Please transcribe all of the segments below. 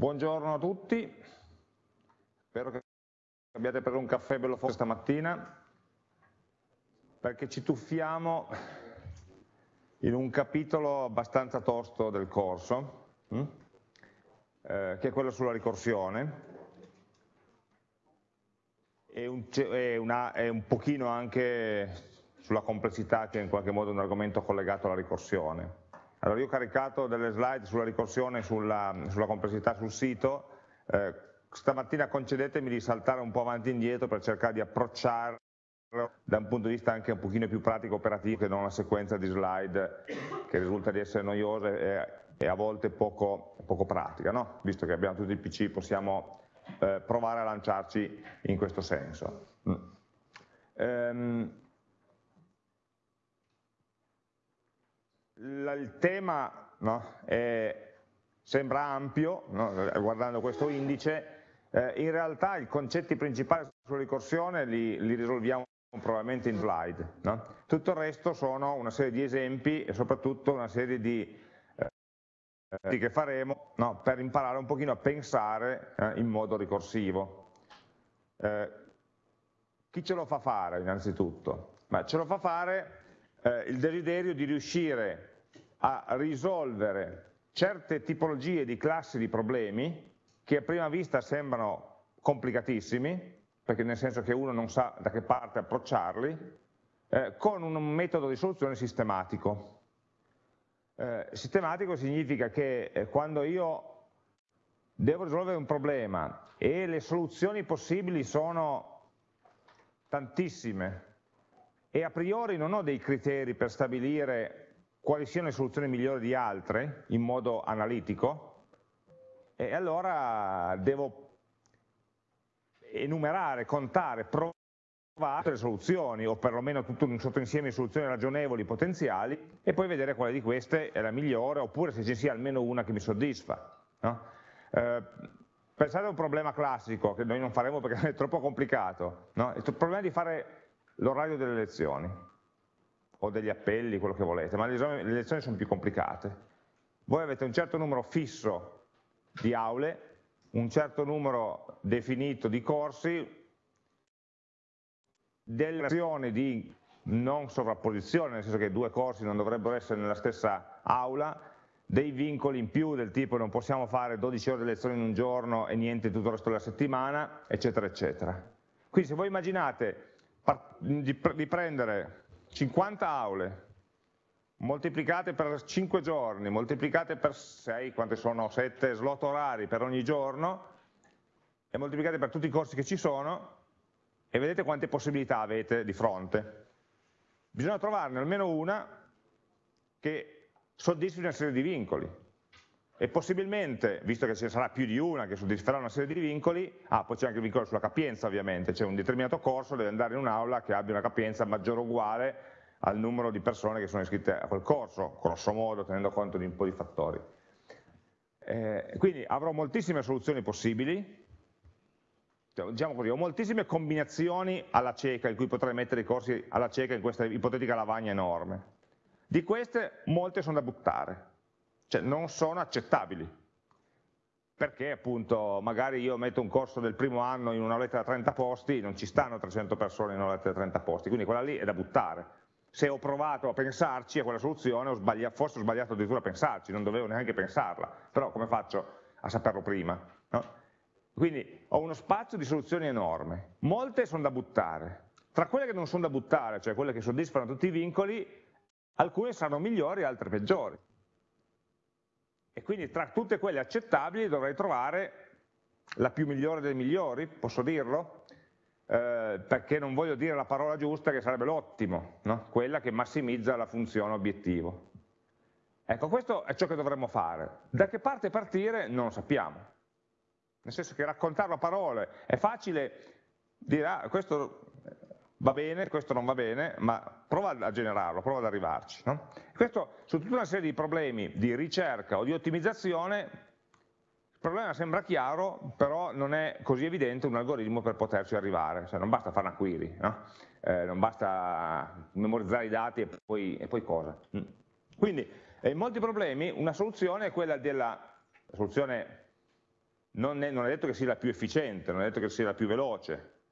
Buongiorno a tutti, spero che abbiate preso un caffè bello forte stamattina, perché ci tuffiamo in un capitolo abbastanza tosto del corso, hm? eh, che è quello sulla ricorsione, e un, e, una, e un pochino anche sulla complessità che è in qualche modo un argomento collegato alla ricorsione. Allora io ho caricato delle slide sulla ricorsione, sulla, sulla complessità sul sito, eh, stamattina concedetemi di saltare un po' avanti e indietro per cercare di approcciarlo da un punto di vista anche un pochino più pratico operativo che non una sequenza di slide che risulta di essere noiosa e, e a volte poco, poco pratica, no? visto che abbiamo tutti i PC possiamo eh, provare a lanciarci in questo senso. Mm. Ehm, il tema no, è, sembra ampio, no, guardando questo indice, eh, in realtà i concetti principali sulla ricorsione li, li risolviamo probabilmente in slide. No? Tutto il resto sono una serie di esempi e soprattutto una serie di eh, che faremo per imparare un pochino a pensare eh, in modo ricorsivo. Eh, chi ce lo fa fare innanzitutto? Beh, ce lo fa fare eh, il desiderio di riuscire a risolvere certe tipologie di classi di problemi che a prima vista sembrano complicatissimi, perché nel senso che uno non sa da che parte approcciarli, eh, con un metodo di soluzione sistematico. Eh, sistematico significa che eh, quando io devo risolvere un problema e le soluzioni possibili sono tantissime e a priori non ho dei criteri per stabilire quali siano le soluzioni migliori di altre in modo analitico e allora devo enumerare, contare, provare le soluzioni o perlomeno tutto un sottoinsieme di soluzioni ragionevoli potenziali e poi vedere quale di queste è la migliore oppure se ci sia almeno una che mi soddisfa. No? Eh, pensate a un problema classico che noi non faremo perché è troppo complicato, no? il problema di fare l'orario delle lezioni o degli appelli, quello che volete, ma le, lezioni sono più complicate. Voi avete un certo numero fisso di aule, un certo numero definito di corsi, delle azioni di non sovrapposizione, nel senso che due corsi non dovrebbero essere nella stessa aula, dei vincoli in più del tipo non possiamo fare 12 ore di lezione in un giorno e niente tutto il resto della settimana, eccetera, eccetera. Quindi se voi immaginate di prendere 50 aule moltiplicate per 5 giorni, moltiplicate per 6, quante sono 7 slot orari per ogni giorno, e moltiplicate per tutti i corsi che ci sono, e vedete quante possibilità avete di fronte. Bisogna trovarne almeno una che soddisfi una serie di vincoli. E possibilmente, visto che ce ne sarà più di una che soddisferà una serie di vincoli, ah, poi c'è anche il vincolo sulla capienza ovviamente, c'è un determinato corso, deve andare in un'aula che abbia una capienza maggiore o uguale al numero di persone che sono iscritte a quel corso, grosso modo, tenendo conto di un po' di fattori. Eh, quindi avrò moltissime soluzioni possibili, cioè, diciamo così, ho moltissime combinazioni alla cieca in cui potrei mettere i corsi alla cieca in questa ipotetica lavagna enorme. Di queste molte sono da buttare, cioè non sono accettabili, perché appunto magari io metto un corso del primo anno in una lettera da 30 posti, non ci stanno 300 persone in una lettera da 30 posti, quindi quella lì è da buttare. Se ho provato a pensarci a quella soluzione, ho forse ho sbagliato addirittura a pensarci, non dovevo neanche pensarla, però come faccio a saperlo prima? No? Quindi ho uno spazio di soluzioni enorme, molte sono da buttare, tra quelle che non sono da buttare, cioè quelle che soddisfano tutti i vincoli, alcune saranno migliori, altre peggiori e quindi tra tutte quelle accettabili dovrei trovare la più migliore dei migliori, posso dirlo? Eh, perché non voglio dire la parola giusta che sarebbe l'ottimo, no? quella che massimizza la funzione obiettivo. Ecco, questo è ciò che dovremmo fare. Da che parte partire non lo sappiamo. Nel senso che raccontarlo a parole è facile dire, ah, questo va bene, questo non va bene, ma prova a generarlo, prova ad arrivarci. No? Questo su tutta una serie di problemi di ricerca o di ottimizzazione, il problema sembra chiaro, però non è così evidente un algoritmo per poterci arrivare, cioè, non basta fare una query, no? eh, non basta memorizzare i dati e poi, e poi cosa. Mm. Quindi in molti problemi una soluzione è quella della soluzione non è, non è detto che sia la più efficiente, non è detto che sia la più veloce,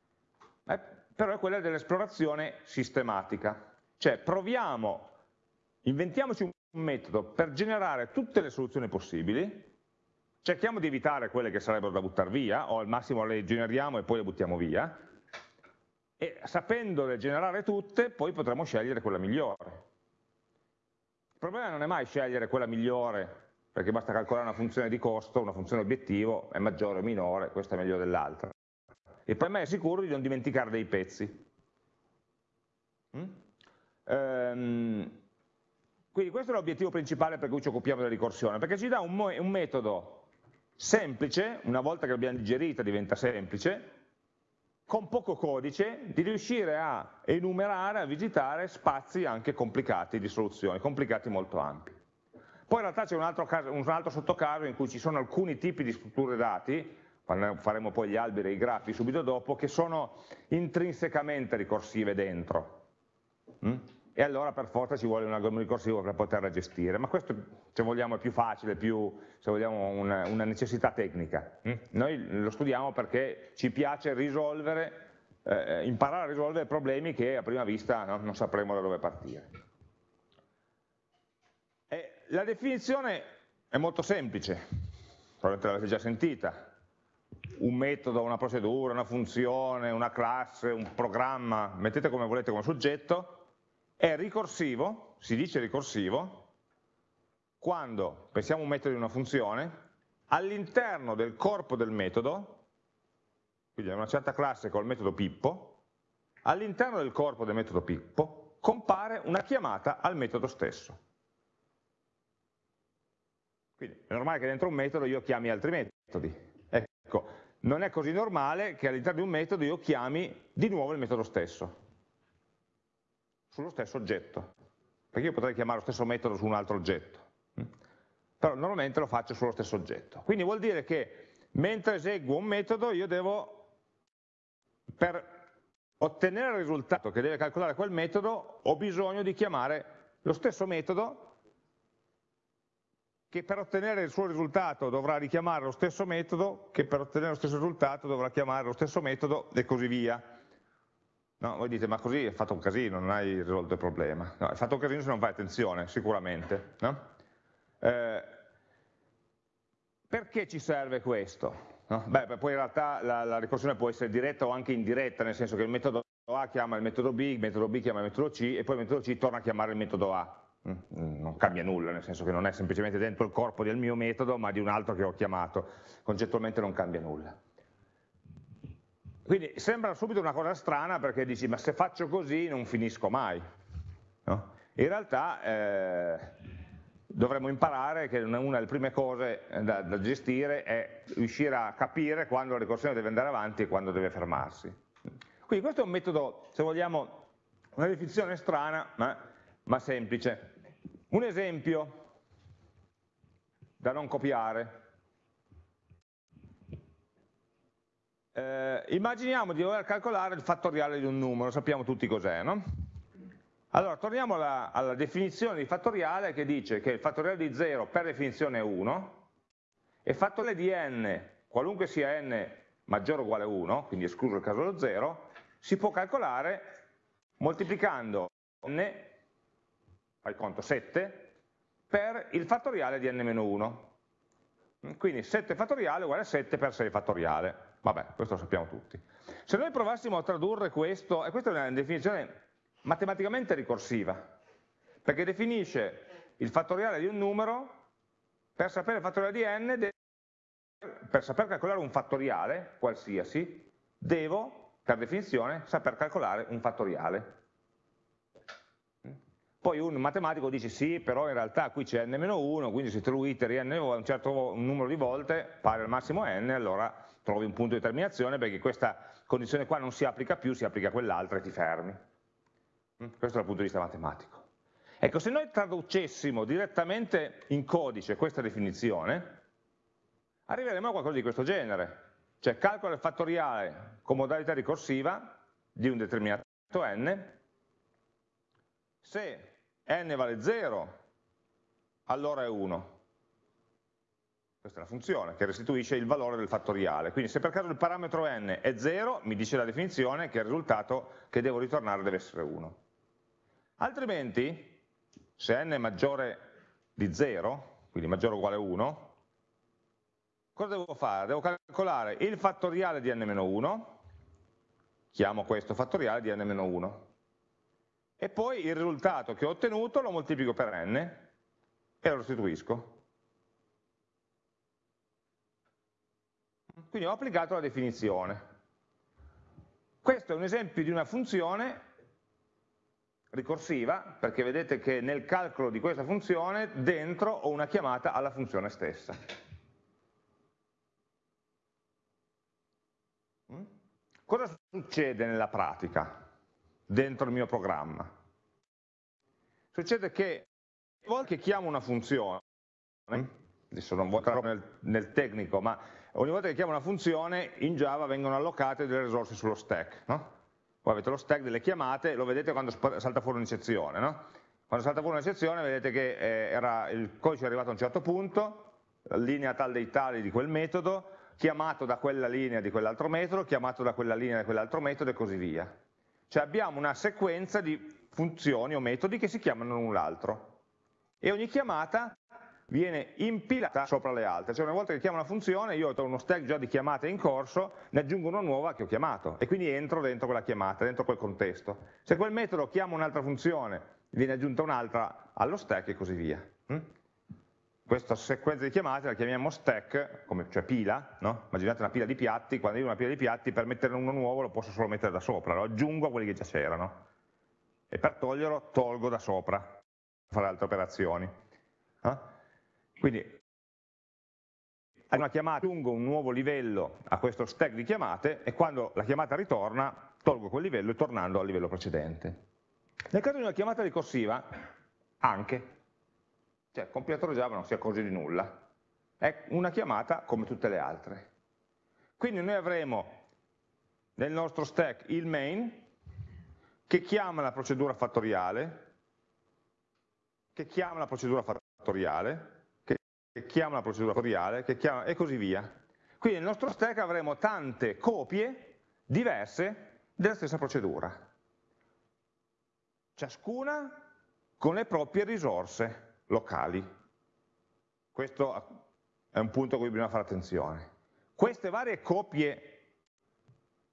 eh, però è quella dell'esplorazione sistematica, cioè proviamo, inventiamoci un metodo per generare tutte le soluzioni possibili, cerchiamo di evitare quelle che sarebbero da buttare via, o al massimo le generiamo e poi le buttiamo via, e sapendole generare tutte poi potremo scegliere quella migliore. Il problema non è mai scegliere quella migliore perché basta calcolare una funzione di costo, una funzione obiettivo, è maggiore o minore, questa è meglio dell'altra. Il problema è sicuro di non dimenticare dei pezzi. Mm? Ehm, quindi questo è l'obiettivo principale per cui ci occupiamo della ricorsione, perché ci dà un, un metodo semplice, una volta che l'abbiamo digerita diventa semplice, con poco codice, di riuscire a enumerare, a visitare spazi anche complicati di soluzioni, complicati molto ampi. Poi in realtà c'è un, un altro, sottocaso in cui ci sono alcuni tipi di strutture dati, faremo poi gli alberi e i grafi subito dopo, che sono intrinsecamente ricorsive dentro. Mm? E allora per forza ci vuole un algoritmo ricorsivo per poterla gestire, ma questo se vogliamo è più facile, più, se vogliamo una, una necessità tecnica. Mm? Noi lo studiamo perché ci piace risolvere, eh, imparare a risolvere problemi che a prima vista no, non sapremo da dove partire la definizione è molto semplice, probabilmente l'avete già sentita, un metodo, una procedura, una funzione, una classe, un programma, mettete come volete come soggetto, è ricorsivo, si dice ricorsivo, quando pensiamo a un metodo di una funzione, all'interno del corpo del metodo, quindi una certa classe col metodo Pippo, all'interno del corpo del metodo Pippo compare una chiamata al metodo stesso. Quindi è normale che dentro un metodo io chiami altri metodi. Ecco, non è così normale che all'interno di un metodo io chiami di nuovo il metodo stesso, sullo stesso oggetto. Perché io potrei chiamare lo stesso metodo su un altro oggetto. Mm? Però normalmente lo faccio sullo stesso oggetto. Quindi vuol dire che mentre eseguo un metodo io devo, per ottenere il risultato che deve calcolare quel metodo, ho bisogno di chiamare lo stesso metodo che per ottenere il suo risultato dovrà richiamare lo stesso metodo, che per ottenere lo stesso risultato dovrà chiamare lo stesso metodo e così via. No, voi dite, ma così hai fatto un casino, non hai risolto il problema. No, hai fatto un casino se non fai attenzione, sicuramente. No? Eh, perché ci serve questo? No? Beh, poi in realtà la, la, ricorsione può essere diretta o anche indiretta, nel senso che il metodo A chiama il metodo B, il metodo B chiama il metodo C e poi il metodo C torna a chiamare il metodo A. Mm, non cambia nulla, nel senso che non è semplicemente dentro il corpo del mio metodo, ma di un altro che ho chiamato, concettualmente non cambia nulla. Quindi sembra subito una cosa strana perché dici ma se faccio così non finisco mai. No? In realtà eh, dovremmo imparare che una delle prime cose da, da, gestire è riuscire a capire quando la ricorsione deve andare avanti e quando deve fermarsi. Quindi questo è un metodo, se vogliamo, una definizione strana, ma, ma semplice. Un esempio da non copiare. Eh, immaginiamo di dover calcolare il fattoriale di un numero, sappiamo tutti cos'è, no? Allora, torniamo alla, alla, definizione di fattoriale che dice che il fattoriale di 0 per definizione è 1 e il fattoriale di n, qualunque sia n maggiore o uguale a 1, quindi escluso il caso dello 0, si può calcolare moltiplicando n fai conto 7, per il fattoriale di n-1. Quindi 7 fattoriale uguale a 7 per 6 fattoriale. Vabbè, questo lo sappiamo tutti. Se noi provassimo a tradurre questo, e questa è una definizione matematicamente ricorsiva, perché definisce il fattoriale di un numero, per sapere il fattoriale di n, per saper calcolare un fattoriale, qualsiasi, devo, per definizione, saper calcolare un fattoriale. Poi un matematico dice sì, però in realtà qui c'è n-1, quindi se tu iteri n un certo numero di volte, pari al massimo n, allora trovi un punto di terminazione perché questa condizione qua non si applica più, si applica quell'altra e ti fermi. Mm? Questo dal punto di vista matematico. Ecco, se noi traducessimo direttamente in codice questa definizione, arriveremo a qualcosa di questo genere. Cioè calcola il fattoriale con modalità ricorsiva di un determinato n, se n vale 0, allora è 1. Questa è la funzione che restituisce il valore del fattoriale. Quindi se per caso il parametro n è 0, mi dice la definizione che il risultato che devo ritornare deve essere 1. Altrimenti, se n è maggiore di 0, quindi maggiore o uguale a 1, cosa devo fare? Devo calcolare il fattoriale di n-1, chiamo questo fattoriale di n-1, e poi il risultato che ho ottenuto lo moltiplico per n e lo restituisco. Quindi ho applicato la definizione. Questo è un esempio di una funzione ricorsiva, perché vedete che nel calcolo di questa funzione dentro ho una chiamata alla funzione stessa. Mm? Cosa succede nella pratica dentro il mio programma? Succede che ogni volta che chiamo una funzione, adesso non voglio entrare nel, nel tecnico, ma ogni volta che chiamo una funzione in Java vengono allocate delle risorse sullo stack. No? Voi avete lo stack delle chiamate, lo vedete quando salta fuori un'eccezione. No? Quando salta fuori un'eccezione vedete che eh, era, il codice è arrivato a un certo punto, linea tal dei tali di quel metodo, chiamato da quella linea di quell'altro metodo, chiamato da quella linea di quell'altro metodo e così via. Cioè abbiamo una sequenza di funzioni o metodi che si chiamano l'un l'altro. E ogni chiamata viene impilata sopra le altre, cioè una volta che chiamo una funzione io ho uno stack già di chiamate in corso, ne aggiungo una nuova che ho chiamato e quindi entro dentro quella chiamata, dentro quel contesto. Se quel metodo chiama un'altra funzione, viene aggiunta un'altra allo stack e così via. Questa sequenza di chiamate la chiamiamo stack, come, cioè pila, no? immaginate una pila di piatti, quando io ho una pila di piatti per metterne uno nuovo lo posso solo mettere da sopra, lo aggiungo a quelli che già c'erano e per toglierlo tolgo da sopra, per fare altre operazioni. Eh? Quindi una chiamata aggiungo un nuovo livello a questo stack di chiamate e quando la chiamata ritorna tolgo quel livello tornando al livello precedente. Nel caso di una chiamata ricorsiva, anche, cioè il compilatore Java non si accorge di nulla, è una chiamata come tutte le altre. Quindi noi avremo nel nostro stack il main che chiama la procedura fattoriale, che chiama la procedura fattoriale, che chiama la procedura fattoriale, chiama, e così via. Quindi nel nostro stack avremo tante copie diverse della stessa procedura, ciascuna con le proprie risorse locali. Questo è un punto a cui bisogna fare attenzione. Queste varie copie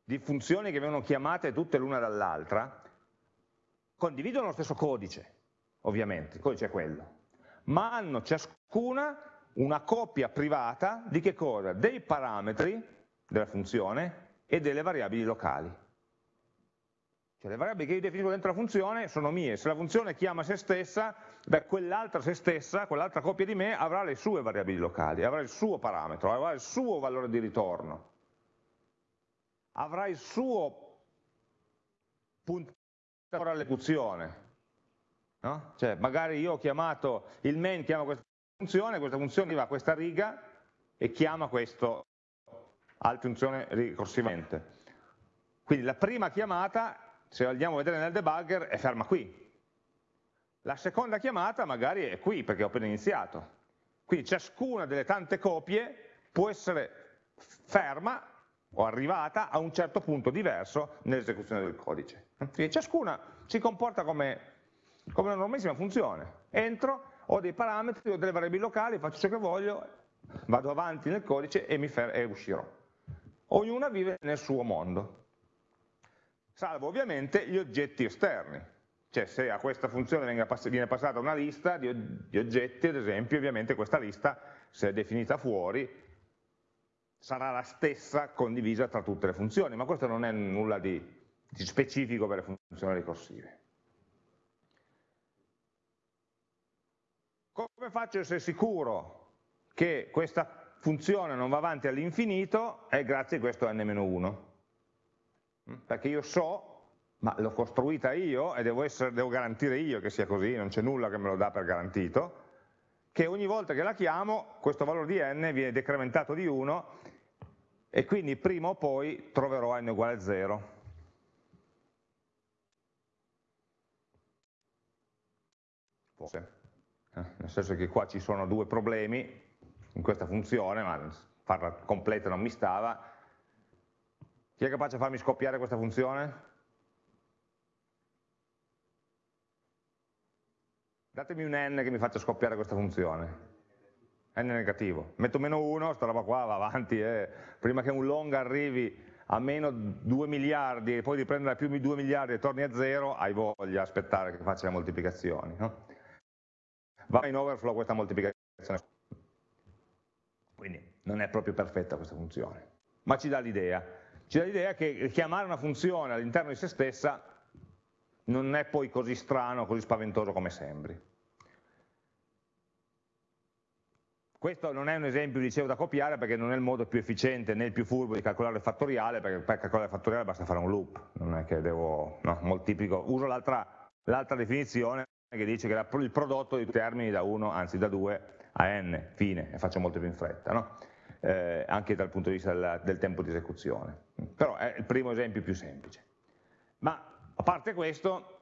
di funzioni che vengono chiamate tutte l'una dall'altra condividono lo stesso codice, ovviamente, il codice è quello, ma hanno ciascuna una copia privata di che cosa? Dei parametri della funzione e delle variabili locali. Cioè le variabili che io definisco dentro la funzione sono mie, se la funzione chiama se stessa, beh quell'altra se stessa, quell'altra copia di me avrà le sue variabili locali, avrà il suo parametro, avrà il suo valore di ritorno, avrà il suo punto all'esecuzione. No? Cioè magari io ho chiamato il main, chiama questa funzione, questa funzione va a questa riga e chiama questo altra funzione ricorsivamente. Quindi la prima chiamata, se andiamo a vedere nel debugger, è ferma qui. La seconda chiamata magari è qui, perché ho appena iniziato. Quindi ciascuna delle tante copie può essere ferma o arrivata a un certo punto diverso nell'esecuzione del codice. Quindi ciascuna si comporta come, come una normalissima funzione. Entro, ho dei parametri, ho delle variabili locali, faccio ciò che voglio, vado avanti nel codice e, e uscirò. Ognuna vive nel suo mondo, salvo ovviamente gli oggetti esterni, cioè se a questa funzione viene passata una lista di, oggetti, ad esempio, ovviamente questa lista, se è definita fuori, sarà la stessa condivisa tra tutte le funzioni, ma questo non è nulla di, specifico per le funzioni ricorsive. Come faccio a essere sicuro che questa funzione non va avanti all'infinito? È grazie a questo n-1. Mm? Perché io so, ma l'ho costruita io e devo, essere, devo garantire io che sia così, non c'è nulla che me lo dà per garantito, che ogni volta che la chiamo questo valore di n viene decrementato di 1 e quindi prima o poi troverò n uguale a 0. Forse. Eh, nel senso che qua ci sono due problemi, in questa funzione, ma farla completa non mi stava. Chi è capace di farmi scoppiare questa funzione? Datemi un n che mi faccia scoppiare questa funzione. n negativo. Metto meno 1, sta roba qua va avanti, eh. prima che un long arrivi a meno 2 miliardi e poi riprendere a più di 2 miliardi e torni a 0, hai voglia aspettare che faccia le moltiplicazioni. No? Va in overflow questa moltiplicazione. Quindi non è proprio perfetta questa funzione, ma ci dà l'idea. Ci dà l'idea che chiamare una funzione all'interno di se stessa non è poi così strano, così spaventoso come sembri. Questo non è un esempio, dicevo, da copiare perché non è il modo più efficiente né il più furbo di calcolare il fattoriale, perché per calcolare il fattoriale basta fare un loop, non è che devo, no, moltiplico. Uso l'altra definizione che dice che il prodotto di termini da 1, anzi da 2 a n, fine, e faccio molto più in fretta, no? Eh, anche dal punto di vista del, del tempo di esecuzione. Però è il primo esempio più semplice. Ma a parte questo,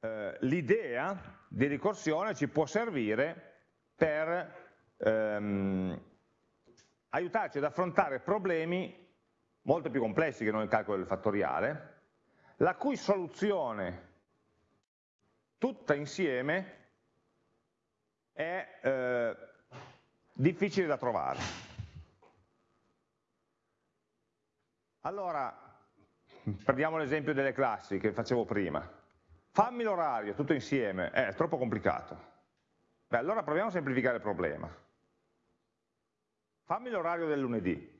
eh, l'idea di ricorsione ci può servire per ehm, aiutarci ad affrontare problemi molto più complessi che non il calcolo del fattoriale, la cui soluzione tutta insieme è eh, difficile da trovare. Allora, prendiamo l'esempio delle classi che facevo prima. Fammi l'orario tutto insieme, eh, è troppo complicato. Beh, allora proviamo a semplificare il problema. Fammi l'orario del lunedì.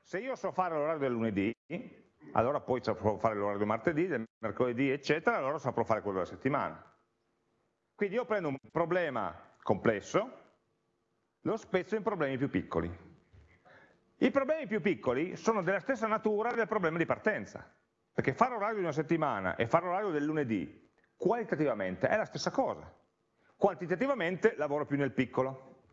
Se io so fare l'orario del lunedì, allora poi saprò fare l'orario del martedì, del mercoledì, eccetera, allora saprò fare quello della settimana. Quindi io prendo un problema complesso, lo spezzo in problemi più piccoli. I problemi più piccoli sono della stessa natura del problema di partenza, perché fare l'orario di una settimana e fare l'orario del lunedì qualitativamente è la stessa cosa, quantitativamente lavoro più nel piccolo.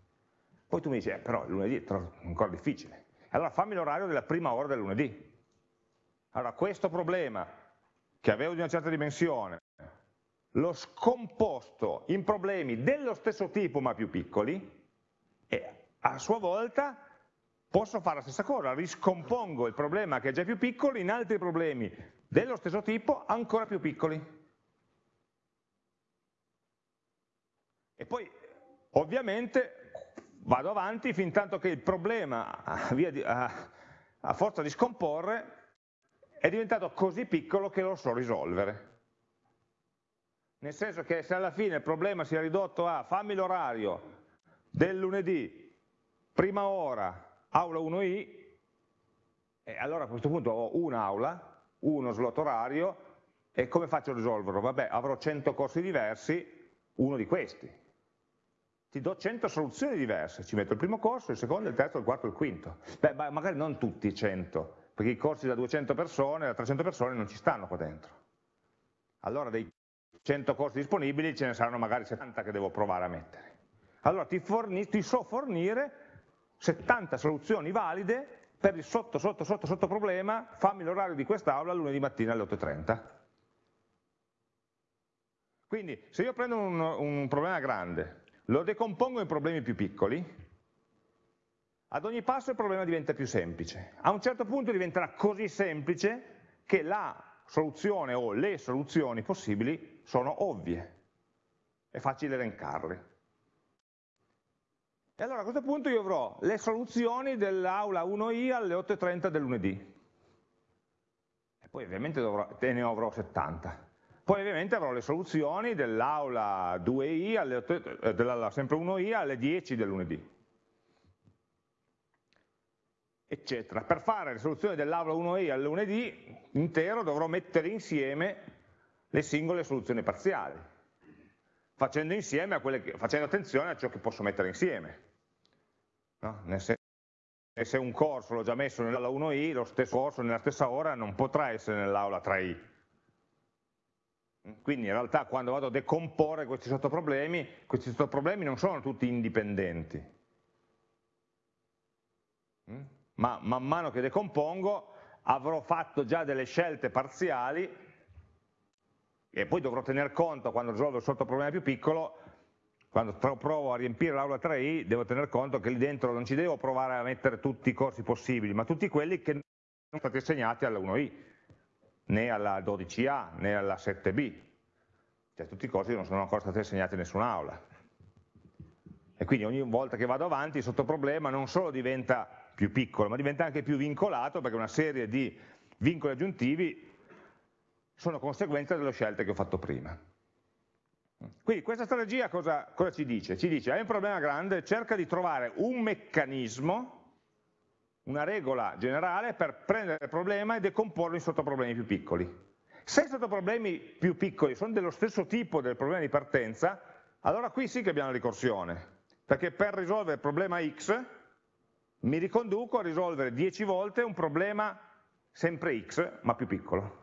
Poi tu mi dici, eh, però il lunedì è ancora difficile. Allora fammi l'orario della prima ora del lunedì. Allora questo problema, che avevo di una certa dimensione, l'ho scomposto in problemi dello stesso tipo ma più piccoli e a sua volta posso fare la stessa cosa, riscompongo il problema che è già più piccolo in altri problemi dello stesso tipo ancora più piccoli. E poi ovviamente vado avanti fin tanto che il problema, a forza di scomporre, è diventato così piccolo che lo so risolvere. Nel senso che se alla fine il problema si è ridotto a fammi l'orario del lunedì, prima ora, aula 1i, e allora a questo punto ho un'aula, uno slot orario, e come faccio a risolverlo? Vabbè, avrò 100 corsi diversi, uno di questi ti do 100 soluzioni diverse, ci metto il primo corso, il secondo, il terzo, il quarto, il quinto. Beh, magari non tutti 100, perché i corsi da 200 persone, da 300 persone non ci stanno qua dentro. Allora dei 100 corsi disponibili ce ne saranno magari 70 che devo provare a mettere. Allora ti, forni, ti so fornire 70 soluzioni valide per il sotto, sotto, sotto, sotto problema, fammi l'orario di quest'aula lunedì mattina alle 8.30. Quindi se io prendo un, un problema grande, lo decompongo in problemi più piccoli, ad ogni passo il problema diventa più semplice. A un certo punto diventerà così semplice che la soluzione o le soluzioni possibili sono ovvie, è facile elencarle. E allora a questo punto io avrò le soluzioni dell'aula 1i alle 8.30 del lunedì. E poi ovviamente dovrò, ne avrò 70. Poi ovviamente avrò le soluzioni dell'aula 2i, alle, eh, dell'aula sempre 1i alle 10 del lunedì. Eccetera. Per fare le soluzioni dell'aula 1i al lunedì intero dovrò mettere insieme le singole soluzioni parziali, facendo, che, facendo attenzione a ciò che posso mettere insieme. No? Nel senso se un corso l'ho già messo nell'aula 1i, lo stesso corso nella stessa ora non potrà essere nell'aula 3i, quindi in realtà quando vado a decomporre questi sottoproblemi, questi sottoproblemi non sono tutti indipendenti. Mm? Ma man mano che decompongo avrò fatto già delle scelte parziali e poi dovrò tener conto quando risolvo il sottoproblema più piccolo quando provo a riempire l'aula 3i devo tener conto che lì dentro non ci devo provare a mettere tutti i corsi possibili, ma tutti quelli che non sono stati assegnati alla 1i, né alla 12a, né alla 7b. Cioè tutti i corsi che non sono ancora stati assegnati in nessun'aula. E quindi ogni volta che vado avanti il sottoproblema non solo diventa più piccolo, ma diventa anche più vincolato perché una serie di vincoli aggiuntivi sono conseguenza delle scelte che ho fatto prima. Quindi questa strategia cosa, cosa ci dice? Ci dice, hai un problema grande, cerca di trovare un meccanismo, una regola generale per prendere il problema e decomporlo in sottoproblemi più piccoli. Se i sottoproblemi più piccoli sono dello stesso tipo del problema di partenza, allora qui sì che abbiamo la ricorsione, perché per risolvere il problema x mi riconduco a risolvere 10 volte un problema sempre x, ma più piccolo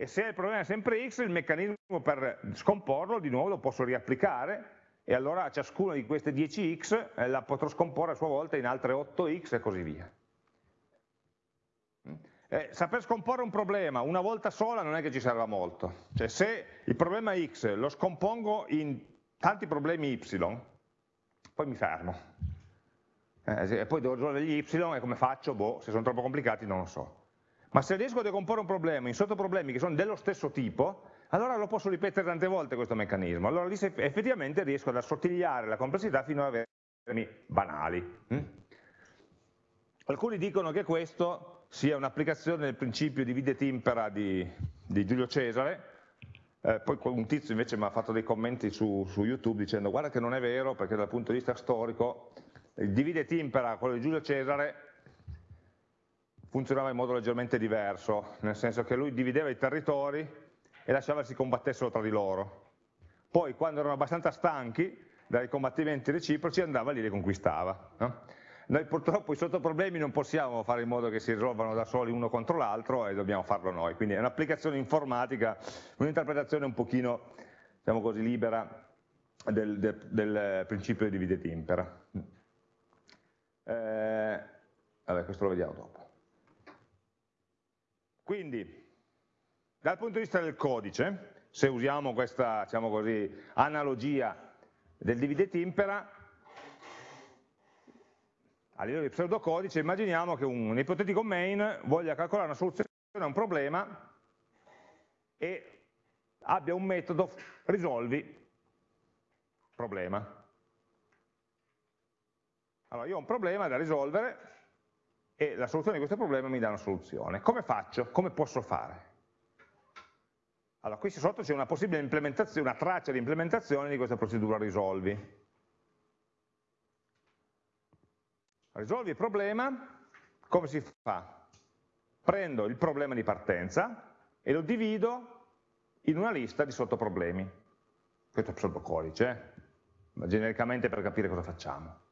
e se il problema è sempre x, il meccanismo per scomporlo di nuovo lo posso riapplicare e allora ciascuna di queste 10x eh, la potrò scomporre a sua volta in altre 8x e così via. Eh, saper scomporre un problema una volta sola non è che ci serva molto, cioè se il problema x lo scompongo in tanti problemi y, poi mi fermo. Eh, e poi devo risolvere gli y e come faccio? Boh, se sono troppo complicati non lo so. Ma se riesco a decomporre un problema in sottoproblemi che sono dello stesso tipo, allora lo posso ripetere tante volte questo meccanismo. Allora lì effettivamente riesco ad assottigliare la complessità fino ad avermi banali. Hm? Alcuni dicono che questo sia un'applicazione del principio di vide timpera di, di Giulio Cesare, eh, poi un tizio invece mi ha fatto dei commenti su, su, YouTube dicendo guarda che non è vero perché dal punto di vista storico il divide timpera, quello di Giulio Cesare, funzionava in modo leggermente diverso, nel senso che lui divideva i territori e lasciava che si combattessero tra di loro. Poi quando erano abbastanza stanchi dai combattimenti reciproci andava lì e li conquistava. No? Noi purtroppo i sottoproblemi non possiamo fare in modo che si risolvano da soli uno contro l'altro e dobbiamo farlo noi, quindi è un'applicazione informatica, un'interpretazione un pochino, diciamo così, libera del, del, del principio di divide timpera. Eh, vabbè, questo lo vediamo dopo. Quindi, dal punto di vista del codice, se usiamo questa diciamo così, analogia del divide timpera, a livello di pseudocodice immaginiamo che un ipotetico main voglia calcolare una soluzione a un problema e abbia un metodo risolvi problema. Allora io ho un problema da risolvere e la soluzione di questo problema mi dà una soluzione. Come faccio? Come posso fare? Allora, qui sotto c'è una possibile implementazione, una traccia di implementazione di questa procedura risolvi. Risolvi il problema, come si fa? Prendo il problema di partenza e lo divido in una lista di sottoproblemi. Questo è pseudocodice, eh? ma genericamente per capire cosa facciamo.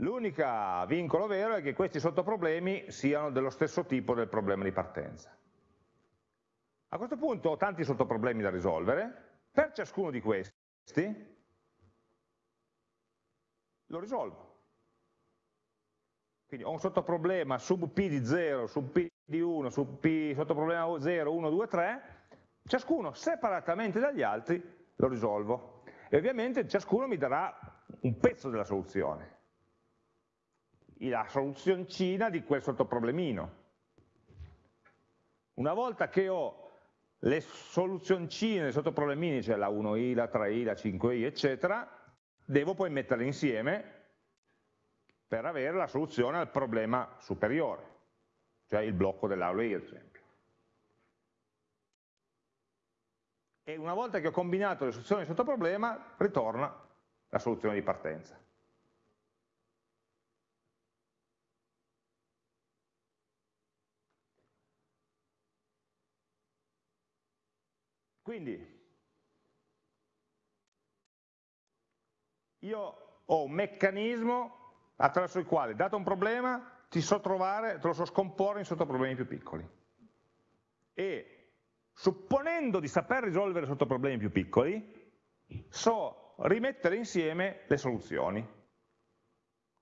L'unico vincolo vero è che questi sottoproblemi siano dello stesso tipo del problema di partenza. A questo punto ho tanti sottoproblemi da risolvere, per ciascuno di questi lo risolvo. Quindi ho un sottoproblema sub P di 0, sub P di 1, sub P sottoproblema 0, 1, 2, 3, ciascuno separatamente dagli altri lo risolvo. E ovviamente ciascuno mi darà un pezzo della soluzione la soluzioncina di quel sottoproblemino. Una volta che ho le soluzioncine dei sottoproblemini, cioè la 1i, la 3i, la 5i, eccetera, devo poi metterle insieme per avere la soluzione al problema superiore, cioè il blocco dell'aula I, ad esempio. E una volta che ho combinato le soluzioni del sottoproblema, ritorna la soluzione di partenza. Quindi io ho un meccanismo attraverso il quale, dato un problema, ti so trovare, te lo so scomporre in sottoproblemi più piccoli. E supponendo di saper risolvere sottoproblemi più piccoli, so rimettere insieme le soluzioni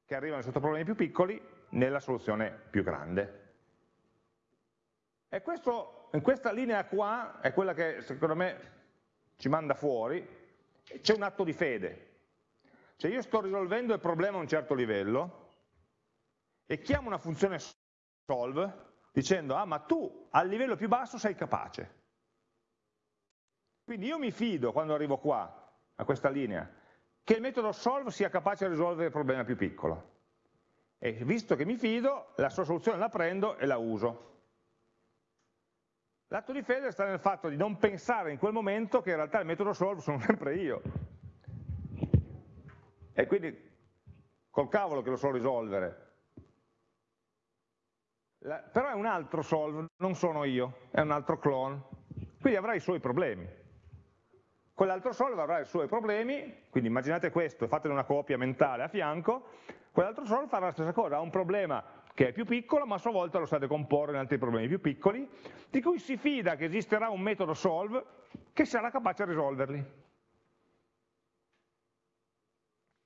che arrivano ai sottoproblemi più piccoli nella soluzione più grande. E questo in questa linea qua è quella che secondo me ci manda fuori, c'è un atto di fede. Cioè io sto risolvendo il problema a un certo livello e chiamo una funzione solve dicendo ah ma tu al livello più basso sei capace. Quindi io mi fido quando arrivo qua, a questa linea, che il metodo solve sia capace di risolvere il problema più piccolo. E visto che mi fido, la sua soluzione la prendo e la uso. L'atto di fede sta nel fatto di non pensare in quel momento che in realtà il metodo solve sono sempre io. E quindi col cavolo che lo so risolvere. La, però è un altro solve, non sono io, è un altro clone. Quindi avrà i suoi problemi. Quell'altro solve avrà i suoi problemi, quindi immaginate questo, fatene una copia mentale a fianco, quell'altro solve farà la stessa cosa, ha un problema che è più piccolo, ma a sua volta lo sa decomporre in altri problemi più piccoli, di cui si fida che esisterà un metodo solve che sarà capace di risolverli.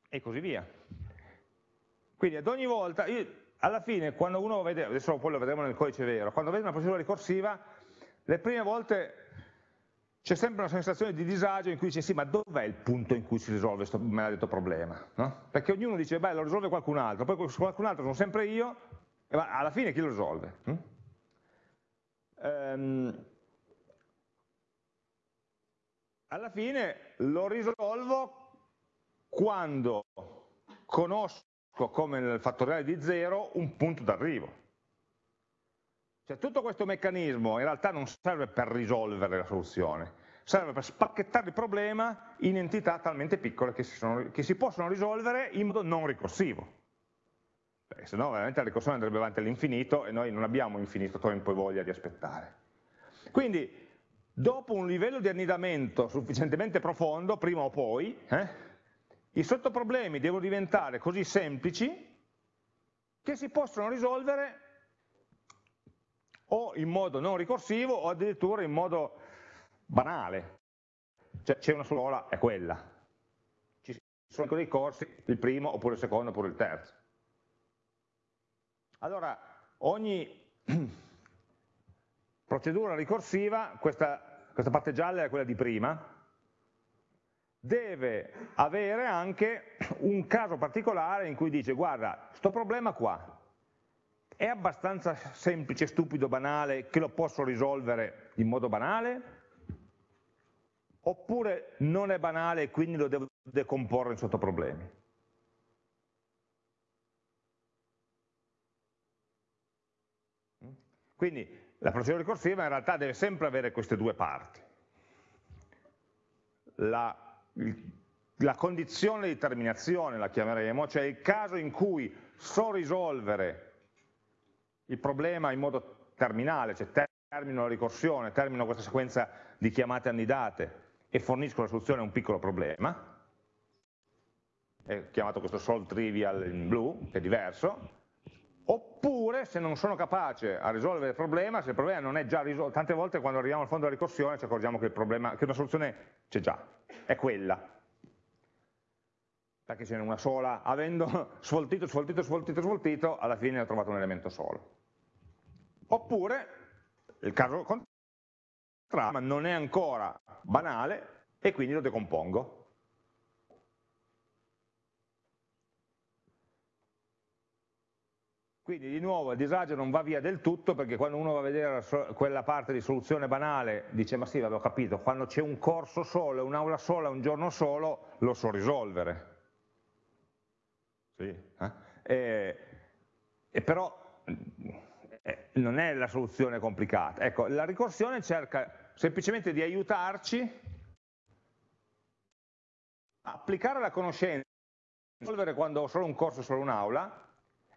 E così via. Quindi ad ogni volta, io, alla fine, quando uno vede, adesso poi lo vedremo nel codice vero, quando vede una procedura ricorsiva, le prime volte c'è sempre una sensazione di disagio in cui dice sì, ma dov'è il punto in cui si risolve questo maledetto problema? No? Perché ognuno dice, beh, lo risolve qualcun altro, poi qualcun altro sono sempre io, e ma alla fine chi lo risolve? Hm? Ehm, alla fine lo risolvo quando conosco come nel fattoriale di zero un punto d'arrivo. Cioè tutto questo meccanismo in realtà non serve per risolvere la soluzione, serve per spacchettare il problema in entità talmente piccole che si, sono, che si possono risolvere in modo non ricorsivo perché no veramente la ricorsione andrebbe avanti all'infinito e noi non abbiamo infinito tempo e voglia di aspettare. Quindi, dopo un livello di annidamento sufficientemente profondo, prima o poi, eh, i sottoproblemi devono diventare così semplici che si possono risolvere o in modo non ricorsivo o addirittura in modo banale. Cioè c'è una sola, è quella. Ci sono dei corsi, il primo, oppure il secondo, oppure il terzo. Allora, ogni procedura ricorsiva, questa, questa parte gialla è quella di prima, deve avere anche un caso particolare in cui dice guarda, sto problema qua è abbastanza semplice, stupido, banale che lo posso risolvere in modo banale oppure non è banale e quindi lo devo decomporre in sottoproblemi. Quindi la procedura ricorsiva in realtà deve sempre avere queste due parti. La, la condizione di terminazione, la chiameremo, cioè il caso in cui so risolvere il problema in modo terminale, cioè termino la ricorsione, termino questa sequenza di chiamate annidate e fornisco la soluzione a un piccolo problema, è chiamato questo solve trivial in blu, che è diverso, oppure se non sono capace a risolvere il problema, se il problema non è già risolto, tante volte quando arriviamo al fondo della ricorsione ci accorgiamo che, problema, che una soluzione c'è già, è quella, perché ce n'è una sola, avendo sfoltito, sfoltito, sfoltito, sfoltito, alla fine ho trovato un elemento solo. Oppure, il caso contrario, non è ancora banale e quindi lo decompongo. Quindi di nuovo il disagio non va via del tutto perché quando uno va a vedere quella parte di soluzione banale dice ma sì, avevo capito, quando c'è un corso solo, un'aula sola, un giorno solo, lo so risolvere. Sì, eh? e, e, però eh, non è la soluzione complicata. Ecco, la ricorsione cerca semplicemente di aiutarci a applicare la conoscenza, risolvere quando ho solo un corso, solo un'aula,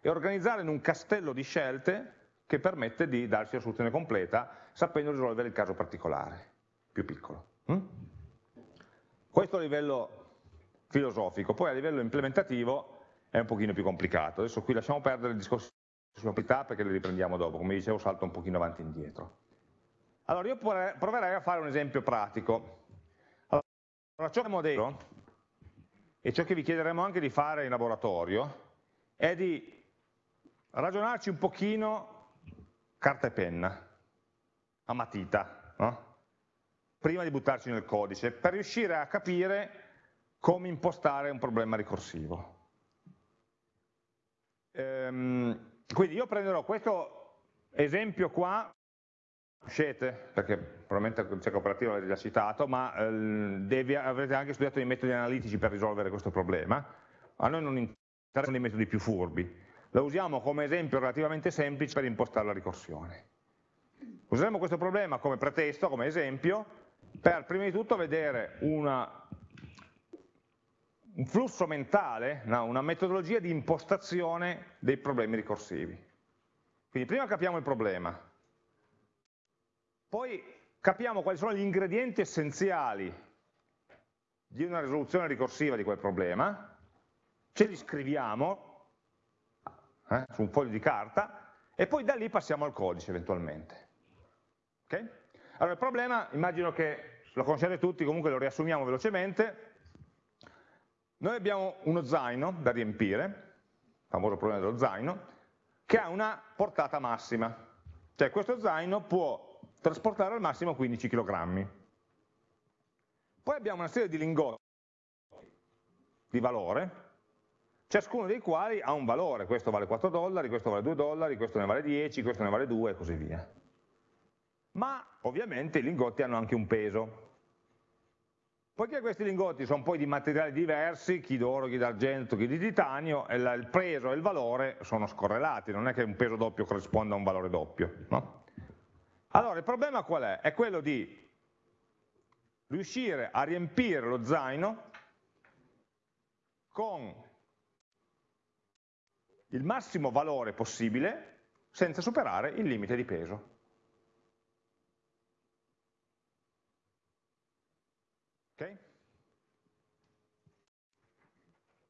e organizzare in un castello di scelte che permette di darsi la soluzione completa sapendo risolvere il caso particolare, più piccolo. Mm? Questo a livello filosofico, poi a livello implementativo è un pochino più complicato. Adesso qui lasciamo perdere il discorso sulla proprietà perché le riprendiamo dopo, come dicevo salto un pochino avanti e indietro. Allora io proverei a fare un esempio pratico. Allora, ciò che modello, e ciò che vi chiederemo anche di fare in laboratorio, è di ragionarci un pochino carta e penna, a matita, no? prima di buttarci nel codice, per riuscire a capire come impostare un problema ricorsivo. Ehm, quindi io prenderò questo esempio qua, conoscete, perché probabilmente operativa l'avete già citato, ma eh, devi, avrete anche studiato i metodi analitici per risolvere questo problema. A noi non interessano i metodi più furbi, lo usiamo come esempio relativamente semplice per impostare la ricorsione. Useremo questo problema come pretesto, come esempio, per prima di tutto vedere una, un flusso mentale, no, una metodologia di impostazione dei problemi ricorsivi. Quindi prima capiamo il problema, poi capiamo quali sono gli ingredienti essenziali di una risoluzione ricorsiva di quel problema, ce li scriviamo eh, su un foglio di carta e poi da lì passiamo al codice eventualmente. Okay? Allora il problema, immagino che lo conoscete tutti, comunque lo riassumiamo velocemente. Noi abbiamo uno zaino da riempire, famoso problema dello zaino, che ha una portata massima. Cioè questo zaino può trasportare al massimo 15 kg. Poi abbiamo una serie di lingotti di valore, ciascuno dei quali ha un valore, questo vale 4 dollari, questo vale 2 dollari, questo ne vale 10, questo ne vale 2 e così via ma ovviamente i lingotti hanno anche un peso. Poiché questi lingotti sono poi di materiali diversi, chi d'oro, chi d'argento, chi di titanio, il peso e il valore sono scorrelati, non è che un peso doppio corrisponda a un valore doppio. No? Allora il problema qual è? È quello di riuscire a riempire lo zaino con il massimo valore possibile senza superare il limite di peso. Okay?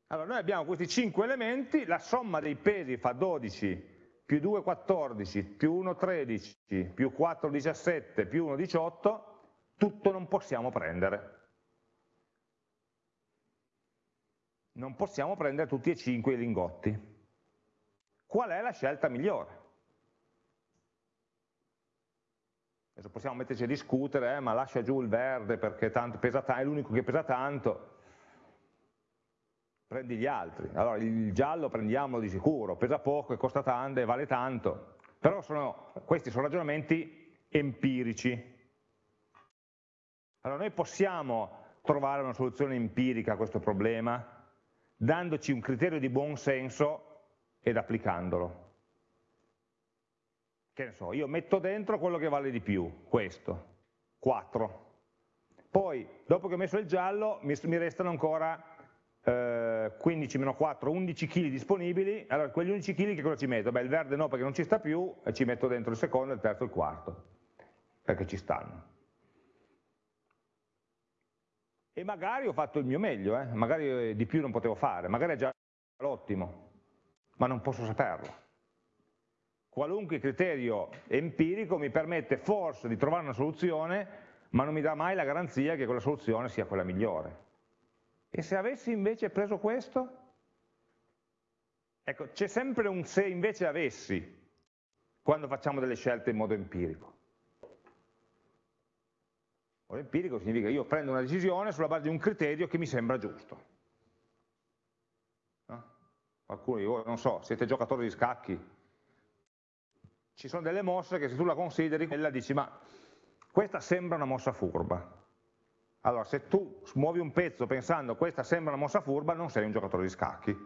Allora, noi abbiamo questi 5 elementi, la somma dei pesi fa 12 più 2 14 più 1 13 più 4 17 più 1 18, tutto non possiamo prendere. Non possiamo prendere tutti e 5 i lingotti. Qual è la scelta migliore? Adesso possiamo metterci a discutere, eh, ma lascia giù il verde perché tanto pesa è l'unico che pesa tanto, prendi gli altri. Allora il giallo prendiamolo di sicuro, pesa poco e costa tanto e vale tanto, però sono, questi sono ragionamenti empirici. Allora noi possiamo trovare una soluzione empirica a questo problema dandoci un criterio di buon senso ed applicandolo che ne so, io metto dentro quello che vale di più, questo, 4. Poi, dopo che ho messo il giallo, mi, restano ancora eh, 15 meno 4, 11 kg disponibili, allora quegli 11 kg che cosa ci metto? Beh, il verde no perché non ci sta più, e ci metto dentro il secondo, il terzo e il quarto, perché ci stanno. E magari ho fatto il mio meglio, eh? magari di più non potevo fare, magari è già l'ottimo, ma non posso saperlo qualunque criterio empirico mi permette forse di trovare una soluzione, ma non mi dà mai la garanzia che quella soluzione sia quella migliore. E se avessi invece preso questo? Ecco, c'è sempre un se invece avessi quando facciamo delle scelte in modo empirico. Modo empirico significa che io prendo una decisione sulla base di un criterio che mi sembra giusto. No? Alcuni, non so, siete giocatori di scacchi, ci sono delle mosse che se tu la consideri, quella dici ma questa sembra una mossa furba. Allora se tu muovi un pezzo pensando questa sembra una mossa furba, non sei un giocatore di scacchi.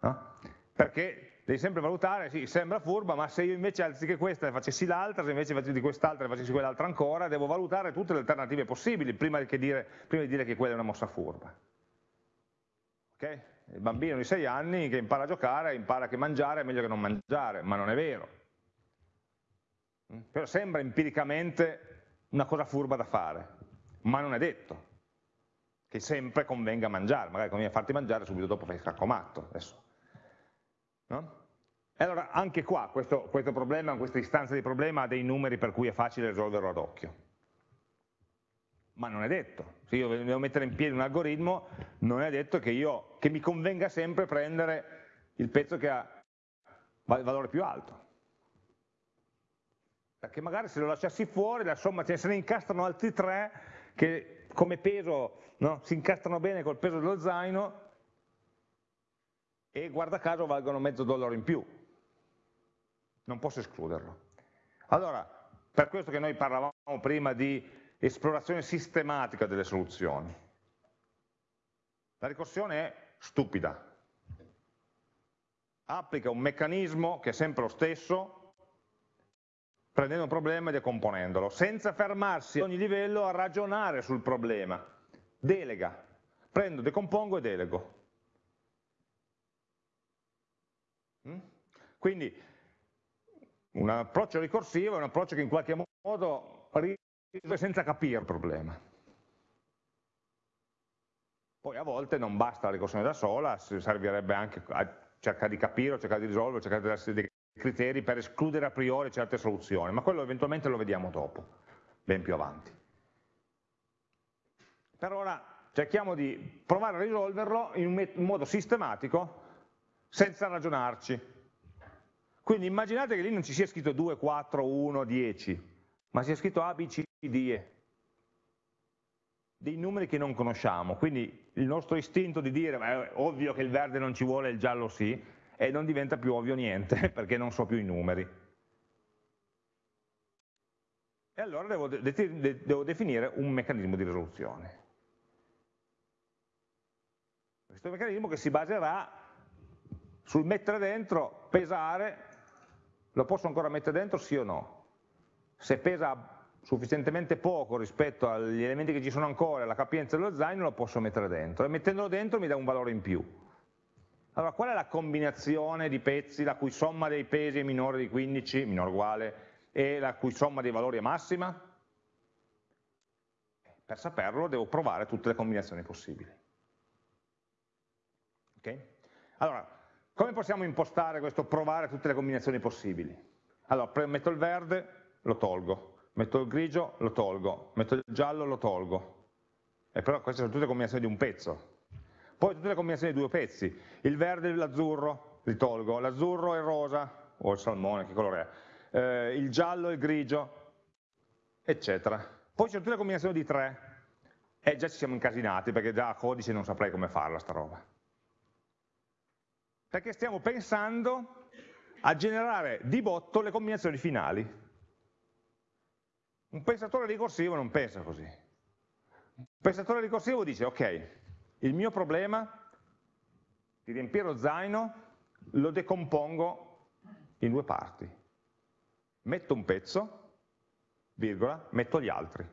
No? Perché devi sempre valutare, sì, sembra furba, ma se io invece anziché questa facessi l'altra, se invece di quest'altra facessi quell'altra ancora, devo valutare tutte le alternative possibili prima, dire, prima di dire che quella è una mossa furba. Okay? Il bambino di 6 anni che impara a giocare, impara che mangiare è meglio che non mangiare, ma non è vero però sembra empiricamente una cosa furba da fare, ma non è detto che sempre convenga mangiare, magari conviene farti mangiare subito dopo fai il scaccomatto. Adesso. No? E allora anche qua questo, questo problema, questa istanza di problema ha dei numeri per cui è facile risolverlo ad occhio. Ma non è detto, se io devo mettere in piedi un algoritmo, non è detto che, io, che mi convenga sempre prendere il pezzo che ha il valore più alto perché magari se lo lasciassi fuori la somma se ne incastrano altri tre che come peso no, si incastrano bene col peso dello zaino e guarda caso valgono mezzo dollaro in più. Non posso escluderlo. Allora, per questo che noi parlavamo prima di esplorazione sistematica delle soluzioni. La ricorsione è stupida. Applica un meccanismo che è sempre lo stesso, prendendo un problema e decomponendolo, senza fermarsi a ogni livello a ragionare sul problema. Delega. Prendo, decompongo e delego. Mm? Quindi un approccio ricorsivo è un approccio che in qualche modo senza capire il problema. Poi a volte non basta la ricorsione da sola, servirebbe anche a cercare di capire, cercare di risolvere, cercare di darsi dei criteri per escludere a priori certe soluzioni, ma quello eventualmente lo vediamo dopo, ben più avanti. Per ora cerchiamo di provare a risolverlo in un modo sistematico, senza ragionarci, quindi immaginate che lì non ci sia scritto 2, 4, 1, 10, ma sia scritto A, B, C. Dei numeri che non conosciamo, quindi il nostro istinto di dire è ovvio che il verde non ci vuole, il giallo sì, e non diventa più ovvio niente, perché non so più i numeri. E allora devo, de devo definire un meccanismo di risoluzione. Questo meccanismo che si baserà sul mettere dentro, pesare lo posso ancora mettere dentro sì o no? Se pesa sufficientemente poco rispetto agli elementi che ci sono ancora, alla capienza dello zaino, lo posso mettere dentro e mettendolo dentro mi dà un valore in più. Allora, qual è la combinazione di pezzi la cui somma dei pesi è minore di 15, minore uguale, e la cui somma dei valori è massima? Per saperlo devo provare tutte le combinazioni possibili. Okay? Allora, come possiamo impostare questo provare tutte le combinazioni possibili? Allora, metto il verde, lo tolgo, metto il grigio, lo tolgo, metto il giallo, lo tolgo. E però queste sono tutte combinazioni di un pezzo. Poi tutte le combinazioni di due pezzi. Il verde e l'azzurro li tolgo, l'azzurro e il rosa, o il salmone, che colore è, eh, il giallo e il grigio, eccetera. Poi ci sono tutte le combinazioni di tre, e già ci siamo incasinati, perché già a codice non saprei come farla sta roba perché stiamo pensando a generare di botto le combinazioni finali. Un pensatore ricorsivo non pensa così. Un pensatore ricorsivo dice, ok, il mio problema di riempire lo zaino lo decompongo in due parti. Metto un pezzo, virgola, metto gli altri.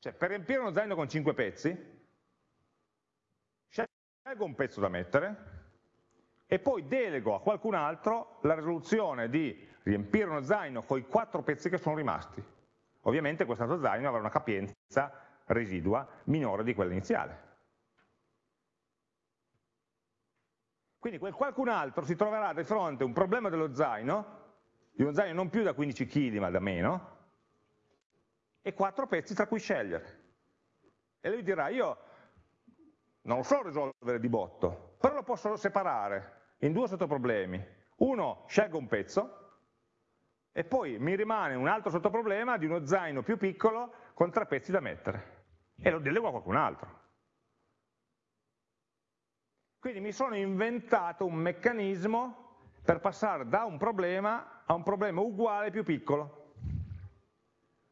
Cioè, per riempire uno zaino con cinque pezzi, scelgo un pezzo da mettere e poi delego a qualcun altro la risoluzione di riempire uno zaino con i quattro pezzi che sono rimasti. Ovviamente questo zaino avrà una capienza residua minore di quella iniziale. Quindi quel qualcun altro si troverà di fronte a un problema dello zaino, di uno zaino non più da 15 kg ma da meno, e quattro pezzi tra cui scegliere. E lui dirà, io non lo so risolvere di botto, però lo posso separare in due sottoproblemi. Uno, scelgo un pezzo, e poi mi rimane un altro sottoproblema di uno zaino più piccolo con tre pezzi da mettere, e lo delego a qualcun altro. Quindi mi sono inventato un meccanismo per passare da un problema a un problema uguale più piccolo.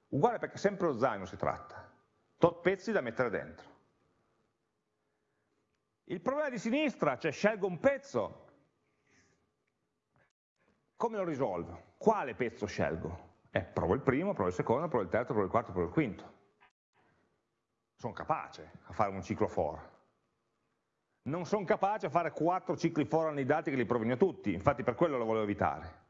Uguale perché sempre lo zaino si tratta, tot pezzi da mettere dentro. Il problema di sinistra, cioè scelgo un pezzo, come lo risolvo? Quale pezzo scelgo? Eh, provo il primo, provo il secondo, provo il terzo, provo il quarto, provo il quinto. Sono capace a fare un ciclo for. Non sono capace a fare quattro cicli for annidati che li provino tutti, infatti per quello lo volevo evitare.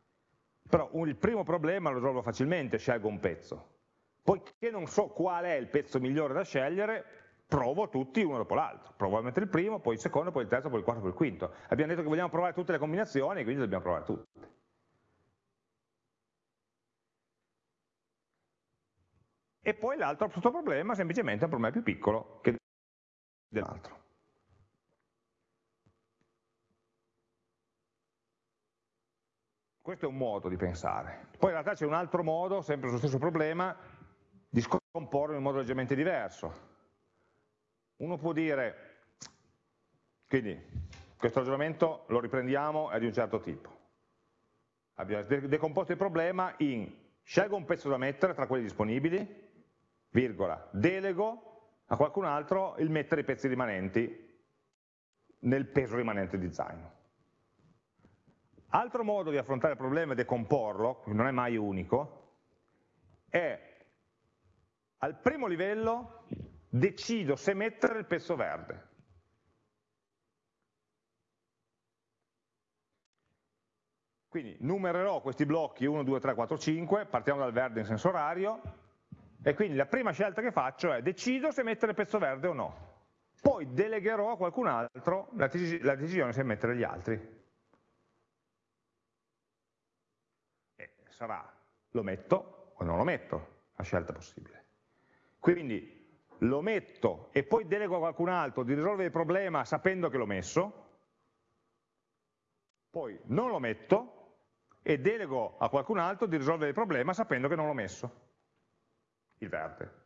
Però il primo problema lo risolvo facilmente, scelgo un pezzo. Poiché non so qual è il pezzo migliore da scegliere, provo tutti uno dopo l'altro, provo a mettere il primo, poi il secondo, poi il terzo, poi il quarto, poi il quinto. Abbiamo detto che vogliamo provare tutte le combinazioni, quindi dobbiamo provare tutte. E poi l'altro problema semplicemente è un problema più piccolo che dell'altro. Questo è un modo di pensare. Poi in realtà c'è un altro modo, sempre sullo stesso problema, di decomporre in un modo leggermente diverso. Uno può dire, quindi questo ragionamento lo riprendiamo, è di un certo tipo. Abbiamo decomposto il problema in scelgo un pezzo da mettere tra quelli disponibili, virgola, delego a qualcun altro il mettere i pezzi rimanenti nel peso rimanente di zaino. Altro modo di affrontare il problema e decomporlo, non è mai unico, è al primo livello decido se mettere il pezzo verde. Quindi numererò questi blocchi 1, 2, 3, 4, 5, partiamo dal verde in senso orario, e quindi la prima scelta che faccio è decido se mettere il pezzo verde o no. Poi delegherò a qualcun altro la, decisione se mettere gli altri. E sarà lo metto o non lo metto, la scelta possibile. Quindi lo metto e poi delego a qualcun altro di risolvere il problema sapendo che l'ho messo, poi non lo metto e delego a qualcun altro di risolvere il problema sapendo che non l'ho messo, il verde.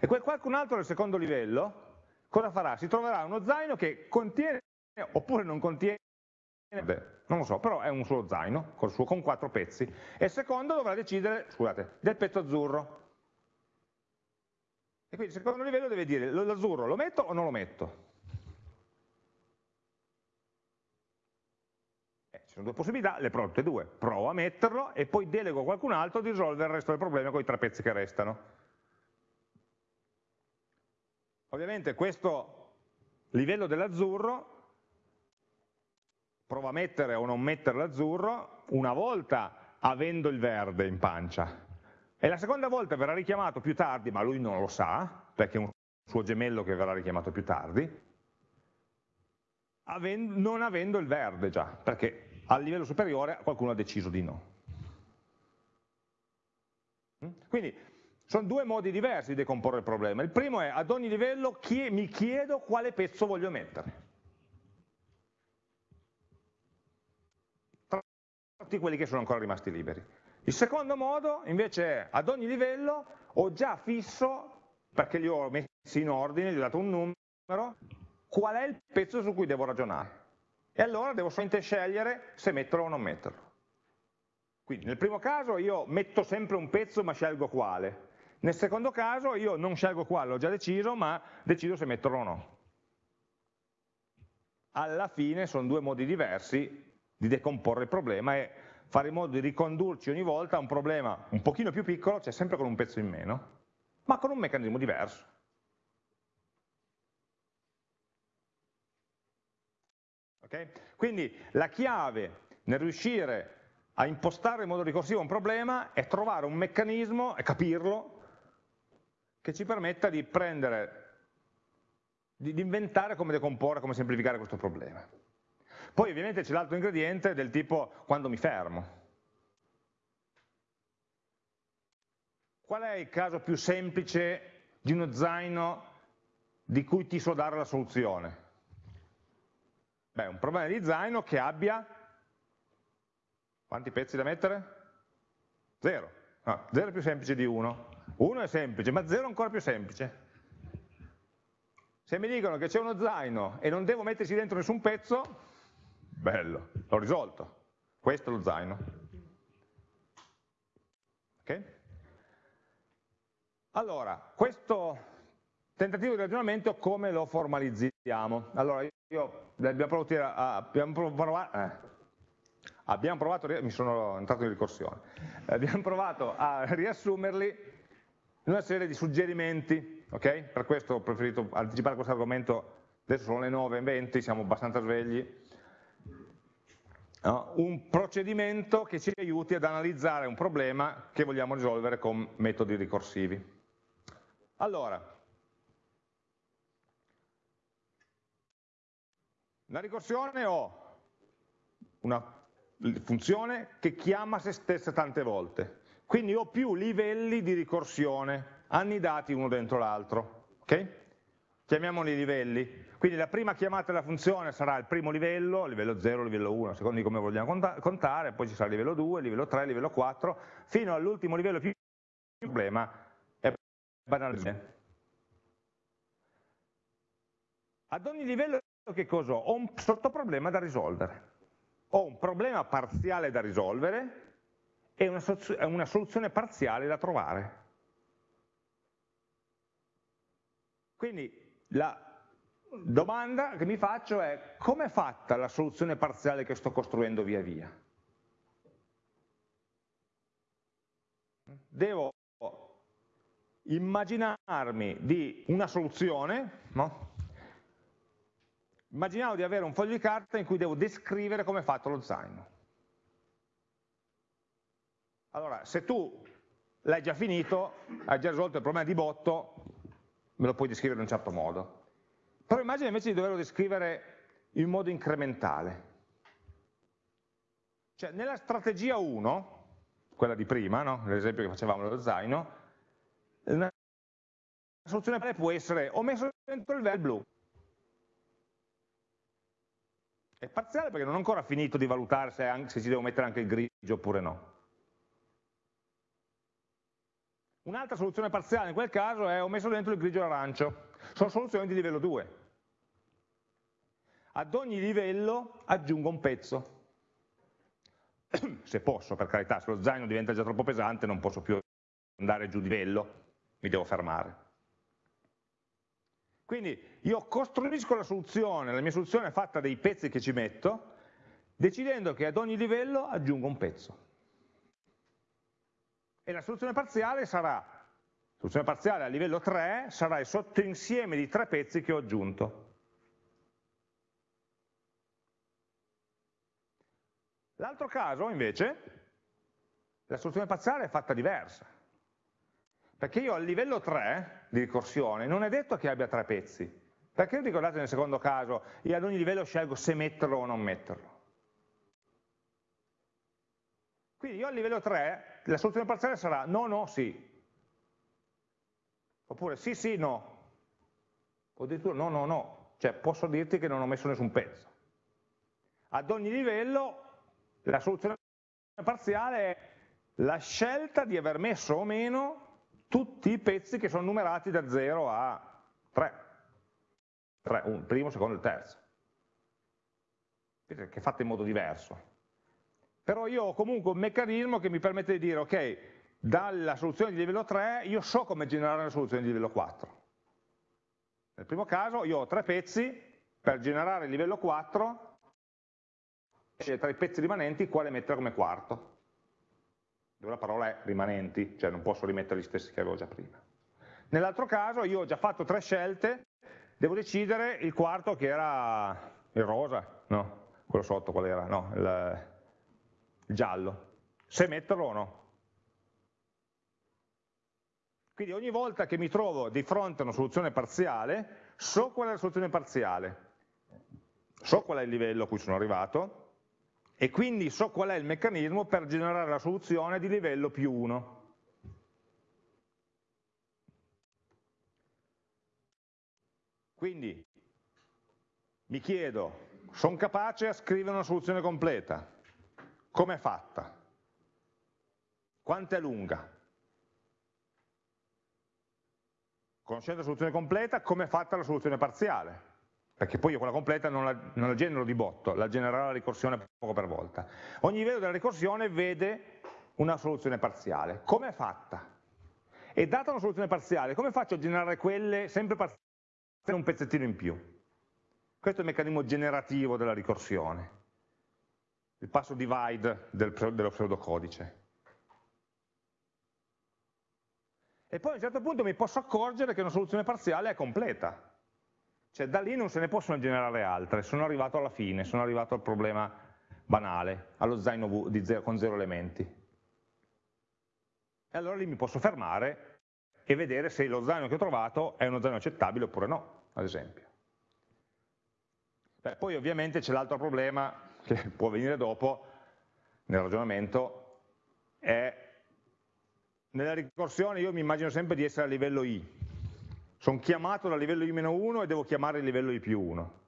E quel qualcun altro del secondo livello cosa farà? Si troverà uno zaino che contiene oppure non contiene non lo so, però è un solo zaino con, suo, con quattro pezzi e il secondo dovrà decidere, scusate, del pezzo azzurro e quindi il secondo livello deve dire l'azzurro lo metto o non lo metto? Eh, ci sono due possibilità, le provo tutte e due. Provo a metterlo e poi delego a qualcun altro di risolvere il resto del problema con i tre pezzi che restano. Ovviamente questo livello dell'azzurro provo a mettere o non mettere l'azzurro una volta avendo il verde in pancia e la seconda volta verrà richiamato più tardi, ma lui non lo sa, perché è un suo gemello che verrà richiamato più tardi, non avendo il verde già, perché a livello superiore qualcuno ha deciso di no. Mm? Quindi sono due modi diversi di decomporre il problema. Il primo è ad ogni livello mi chiedo quale pezzo voglio mettere. Tra tutti quelli che sono ancora rimasti liberi. Il secondo modo invece è ad ogni livello ho già fisso, perché li ho messi in ordine, gli ho dato un numero, qual è il pezzo su cui devo ragionare. E allora devo solamente scegliere se metterlo o non metterlo. Quindi nel primo caso io metto sempre un pezzo ma scelgo quale. Nel secondo caso io non scelgo quale, l'ho già deciso, ma decido se metterlo o no. Alla fine sono due modi diversi di decomporre il problema e fare in modo di ricondurci ogni volta a un problema un pochino più piccolo, cioè sempre con un pezzo in meno, ma con un meccanismo diverso. Okay? Quindi la chiave nel riuscire a impostare in modo ricorsivo un problema è trovare un meccanismo e capirlo che ci permetta di prendere, di, inventare come decomporre, come semplificare questo problema. Poi ovviamente c'è l'altro ingrediente del tipo quando mi fermo. Qual è il caso più semplice di uno zaino di cui ti so dare la soluzione? Beh, un problema di zaino che abbia quanti pezzi da mettere? Zero. No, zero è più semplice di uno. Uno è semplice, ma zero è ancora più semplice. Se mi dicono che c'è uno zaino e non devo metterci dentro nessun pezzo, Bello, l'ho risolto. Questo è lo zaino. Ok? Allora, questo tentativo di ragionamento come lo formalizziamo? Allora, io abbiamo provato, a, abbiamo provato, eh, abbiamo provato mi sono entrato in ricorsione, abbiamo provato a riassumerli in una serie di suggerimenti, ok? Per questo ho preferito anticipare questo argomento, adesso sono le 9.20, siamo abbastanza svegli, no? un procedimento che ci aiuti ad analizzare un problema che vogliamo risolvere con metodi ricorsivi. Allora, la ricorsione ho una funzione che chiama se stessa tante volte, quindi ho più livelli di ricorsione annidati uno dentro l'altro. Okay? chiamiamoli livelli, quindi la prima chiamata della funzione sarà il primo livello, livello 0, livello 1, a seconda di come vogliamo contare, poi ci sarà livello 2, livello 3, livello 4, fino all'ultimo livello più problema, è banalmente. Ad ogni livello che cosa ho? Un sottoproblema da risolvere. Ho un problema parziale da risolvere e una, una soluzione parziale da trovare. Quindi la domanda che mi faccio è come è fatta la soluzione parziale che sto costruendo via via? Devo immaginarmi di una soluzione, no? Immaginavo di avere un foglio di carta in cui devo descrivere come è fatto lo zaino. Allora, se tu l'hai già finito, hai già risolto il problema di botto, me lo puoi descrivere in un certo modo. Però immagina invece di doverlo descrivere in modo incrementale. Cioè, nella strategia 1, quella di prima, no? l'esempio che facevamo dello zaino, una soluzione può essere ho messo dentro il vel blu. È parziale perché non ho ancora finito di valutare se, anche, se ci devo mettere anche il grigio oppure no. Un'altra soluzione parziale in quel caso è ho messo dentro il grigio e l'arancio. Sono soluzioni di livello 2. Ad ogni livello aggiungo un pezzo. Se posso, per carità, se lo zaino diventa già troppo pesante non posso più andare giù di livello, mi devo fermare. Quindi io costruisco la soluzione, la mia soluzione è fatta dei pezzi che ci metto, decidendo che ad ogni livello aggiungo un pezzo. E la soluzione parziale sarà, la soluzione parziale a livello 3 sarà il sottoinsieme di tre pezzi che ho aggiunto. L'altro caso invece, la soluzione parziale è fatta diversa. Perché io al livello 3 di ricorsione non è detto che abbia tre pezzi. Perché ricordate nel secondo caso, io ad ogni livello scelgo se metterlo o non metterlo. Quindi io al livello 3 la soluzione parziale sarà no, no, sì. Oppure sì, sì, no. O addirittura no, no, no. Cioè posso dirti che non ho messo nessun pezzo. Ad ogni livello la soluzione parziale è la scelta di aver messo o meno tutti i pezzi che sono numerati da 0 a 3. 3 un, primo, secondo e terzo. Che è fatto in modo diverso. Però io ho comunque un meccanismo che mi permette di dire, ok, dalla soluzione di livello 3 io so come generare una soluzione di livello 4. Nel primo caso io ho tre pezzi, per generare il livello 4, tra i pezzi rimanenti quale mettere come quarto dove la parola è rimanenti, cioè non posso rimettere gli stessi che avevo già prima. Nell'altro caso io ho già fatto tre scelte, devo decidere il quarto che era il rosa, no, quello sotto qual era, no, il, il giallo, se metterlo o no. Quindi ogni volta che mi trovo di fronte a una soluzione parziale, so qual è la soluzione parziale, so qual è il livello a cui sono arrivato, e quindi so qual è il meccanismo per generare la soluzione di livello più 1. Quindi mi chiedo, sono capace a scrivere una soluzione completa? Come è fatta? Quanto è lunga? Conoscendo la soluzione completa, come è fatta la soluzione parziale? Perché poi io quella completa non la, non la genero di botto, la genererà la ricorsione poco per volta. Ogni livello della ricorsione vede una soluzione parziale. Come è fatta? E data una soluzione parziale, come faccio a generare quelle sempre parziali un pezzettino in più? Questo è il meccanismo generativo della ricorsione, il passo divide del, dello pseudocodice. E poi a un certo punto mi posso accorgere che una soluzione parziale è completa, cioè da lì non se ne possono generare altre, sono arrivato alla fine, sono arrivato al problema banale, allo zaino zero, con zero elementi. E allora lì mi posso fermare e vedere se lo zaino che ho trovato è uno zaino accettabile oppure no, ad esempio. Beh, poi ovviamente c'è l'altro problema che può venire dopo nel ragionamento, è nella ricorsione io mi immagino sempre di essere a livello I, sono chiamato dal livello i-1 e devo chiamare il livello i più 1.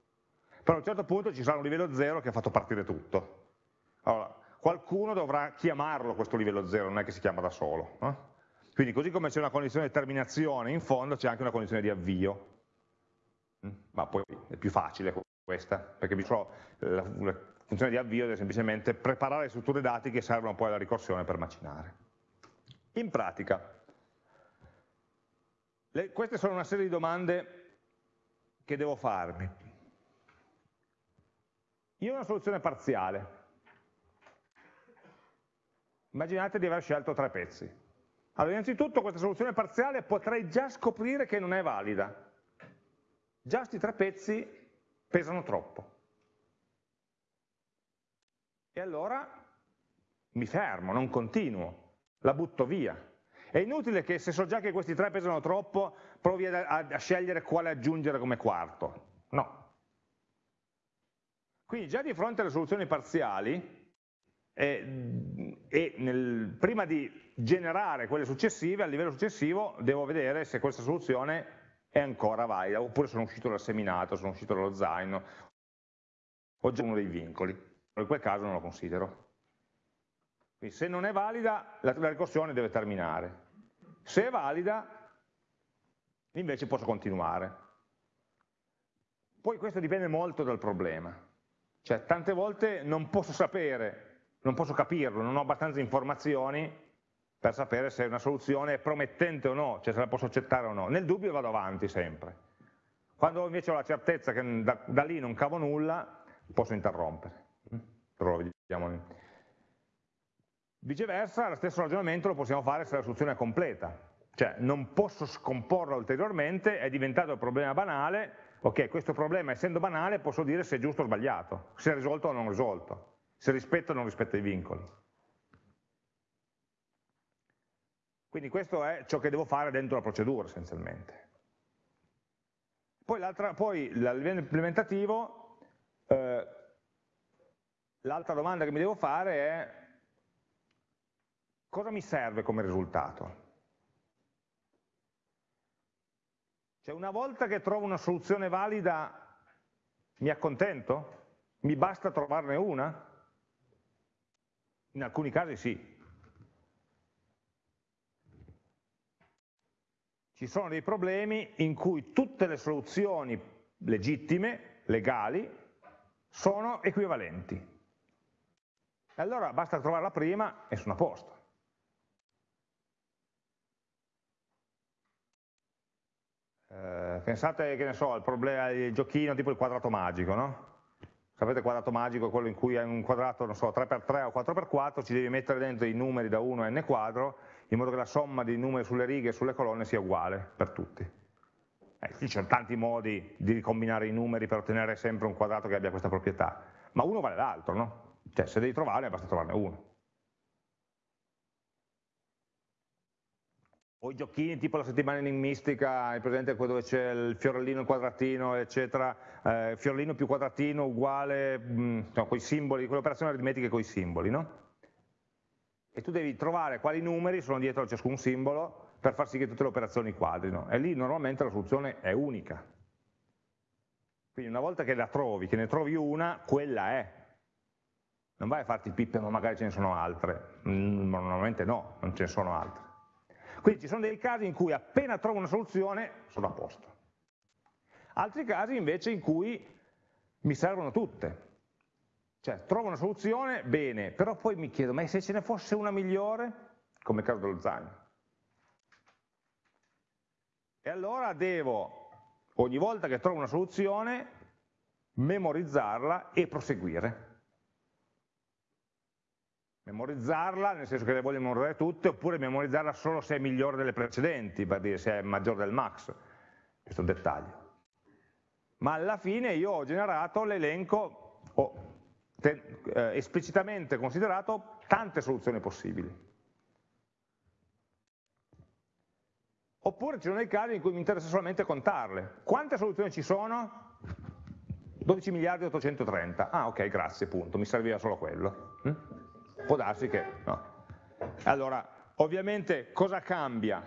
Però a un certo punto ci sarà un livello 0 che ha fatto partire tutto. Allora, qualcuno dovrà chiamarlo questo livello 0, non è che si chiama da solo. No? Quindi così come c'è una condizione di terminazione in fondo c'è anche una condizione di avvio. Mm? Ma poi è più facile questa, perché la, la funzione di avvio è semplicemente preparare le strutture dati che servono poi alla ricorsione per macinare. In pratica, le, queste sono una serie di domande che devo farmi. Io ho una soluzione parziale. Immaginate di aver scelto tre pezzi. Allora, innanzitutto questa soluzione parziale potrei già scoprire che non è valida. Già questi tre pezzi pesano troppo. E allora mi fermo, non continuo, la butto via. È inutile che se so già che questi tre pesano troppo, provi a, a, a scegliere quale aggiungere come quarto. No. Quindi già di fronte alle soluzioni parziali, e, e nel, prima di generare quelle successive, a livello successivo devo vedere se questa soluzione è ancora valida, oppure sono uscito dal seminato, sono uscito dallo zaino, ho già uno dei vincoli, in quel caso non lo considero. Quindi se non è valida, la, la ricorsione deve terminare. Se è valida, invece posso continuare. Poi questo dipende molto dal problema. Cioè, tante volte non posso sapere non posso capirlo, non ho abbastanza informazioni per sapere se una soluzione è promettente o no, cioè se la posso accettare o no. Nel dubbio vado avanti sempre. Quando invece ho la certezza che da, da lì non cavo nulla, posso interrompere. Però lo vediamo. Viceversa, lo stesso ragionamento lo possiamo fare se la soluzione è completa. Cioè non posso scomporla ulteriormente, è diventato il problema banale, ok, questo problema essendo banale posso dire se è giusto o sbagliato, se è risolto o non risolto se rispetta o non rispetta i vincoli. Quindi questo è ciò che devo fare dentro la procedura essenzialmente. Poi, poi a livello implementativo, eh, l'altra domanda che mi devo fare è cosa mi serve come risultato? Cioè una volta che trovo una soluzione valida mi accontento? Mi basta trovarne una? In alcuni casi sì. Ci sono dei problemi in cui tutte le soluzioni legittime, legali, sono equivalenti. E allora basta trovare la prima e sono a posto. Eh, pensate, che ne so, al problema del giochino tipo il quadrato magico, no? sapete il quadrato magico è quello in cui hai un quadrato, non so, 3x3 o 4x4, ci devi mettere dentro i numeri da 1 a n quadro, in modo che la somma dei numeri sulle righe e sulle colonne sia uguale per tutti. Eh, ci sono tanti modi di ricombinare i numeri per ottenere sempre un quadrato che abbia questa proprietà, ma uno vale l'altro, no? Cioè se devi trovarne basta trovarne uno. O i giochini tipo la settimana enigmistica, hai presente quello dove c'è il fiorellino, il quadratino, eccetera, eh, fiorellino più quadratino uguale, mh, mm, no, con i simboli, quell'operazione aritmetica con i simboli, no? E tu devi trovare quali numeri sono dietro a ciascun simbolo per far sì che tutte le operazioni quadrino, e lì normalmente la soluzione è unica. Quindi una volta che la trovi, che ne trovi una, quella è. Non vai a farti pippe, ma magari ce ne sono altre. Mm, normalmente no, non ce ne sono altre. Quindi ci sono dei casi in cui appena trovo una soluzione sono a posto. Altri casi invece in cui mi servono tutte. Cioè, trovo una soluzione, bene, però poi mi chiedo, ma se ce ne fosse una migliore? Come il caso dello zaino. E allora devo, ogni volta che trovo una soluzione, memorizzarla e proseguire memorizzarla, nel senso che le voglio memorizzare tutte, oppure memorizzarla solo se è migliore delle precedenti, per dire se è maggiore del max, questo dettaglio. Ma alla fine io ho generato l'elenco, ho eh, esplicitamente considerato tante soluzioni possibili. Oppure ci sono dei casi in cui mi interessa solamente contarle. Quante soluzioni ci sono? 12 miliardi e 830. Ah ok, grazie, punto, mi serviva solo quello. Hm? Può darsi che no. Allora, ovviamente cosa cambia?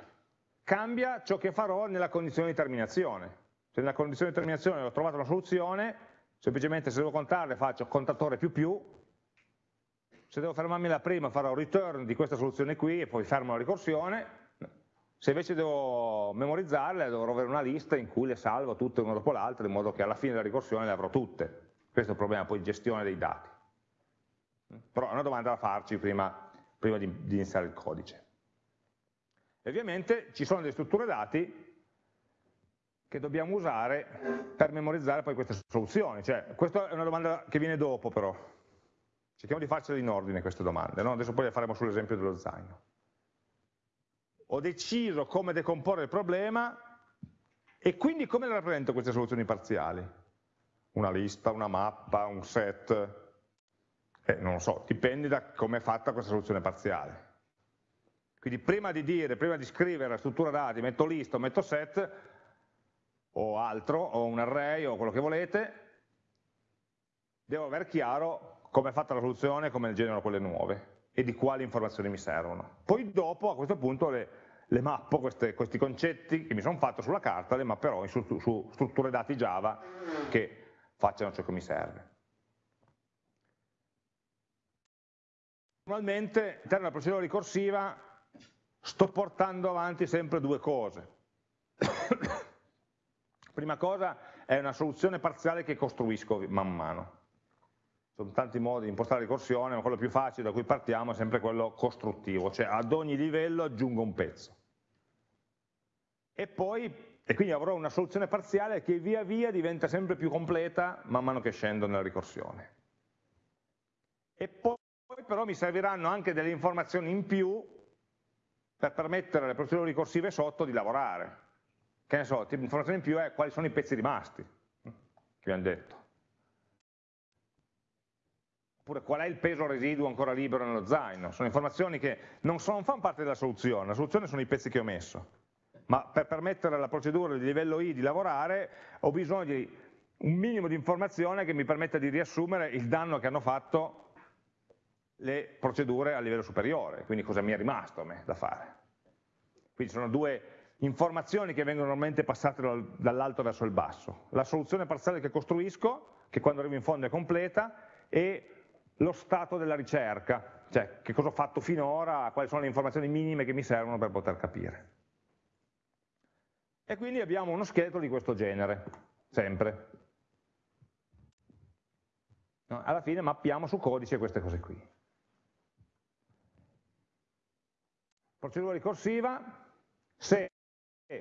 Cambia ciò che farò nella condizione di terminazione. Se nella condizione di terminazione ho trovato una soluzione, semplicemente se devo contarle faccio contatore più più, se devo fermarmi la prima farò return di questa soluzione qui e poi fermo la ricorsione, Se invece devo memorizzarle dovrò avere una lista in cui le salvo tutte una dopo l'altra in modo che alla fine della ricorsione le avrò tutte. Questo è il problema poi di gestione dei dati. Però è una domanda da farci prima, prima di, di iniziare il codice. E ovviamente ci sono delle strutture dati che dobbiamo usare per memorizzare poi queste soluzioni. Cioè, questa è una domanda che viene dopo però. Cerchiamo di farcele in ordine queste domande, no? adesso poi le faremo sull'esempio dello zaino. Ho deciso come decomporre il problema e quindi come le rappresento queste soluzioni parziali? Una lista, una mappa, un set? Eh, non lo so, dipende da come è fatta questa soluzione parziale. Quindi prima di dire, prima di scrivere la struttura dati, metto lista o metto set, o altro, o un array o quello che volete, devo aver chiaro come è fatta la soluzione, come generano quelle nuove e di quali informazioni mi servono. Poi dopo a questo punto le, le mappo, queste, questi concetti che mi sono fatto sulla carta, le mapperò su, su strutture dati Java che facciano ciò che mi serve. Normalmente all'interno della procedura ricorsiva sto portando avanti sempre due cose. Prima cosa è una soluzione parziale che costruisco man mano. Sono tanti modi di impostare la ricorsione, ma quello più facile da cui partiamo è sempre quello costruttivo, cioè ad ogni livello aggiungo un pezzo. E poi, e quindi avrò una soluzione parziale che via via diventa sempre più completa man mano che scendo nella ricorsione. E poi però mi serviranno anche delle informazioni in più per permettere alle procedure ricorsive sotto di lavorare che ne so, l'informazione in più è quali sono i pezzi rimasti, che vi hanno detto. Oppure qual è il peso residuo ancora libero nello zaino. Sono informazioni che non, sono, non fanno parte della soluzione, la soluzione sono i pezzi che ho messo. Ma per permettere alla procedura di livello I di lavorare ho bisogno di un minimo di informazione che mi permetta di riassumere il danno che hanno fatto le procedure a livello superiore, quindi cosa mi è rimasto a me da fare. Quindi sono due informazioni che vengono normalmente passate dall'alto verso il basso, la soluzione parziale che costruisco, che quando arrivo in fondo è completa, e lo stato della ricerca, cioè che cosa ho fatto finora, quali sono le informazioni minime che mi servono per poter capire. E quindi abbiamo uno scheletro di questo genere, sempre. Alla fine mappiamo su codice queste cose qui. Procedura ricorsiva, se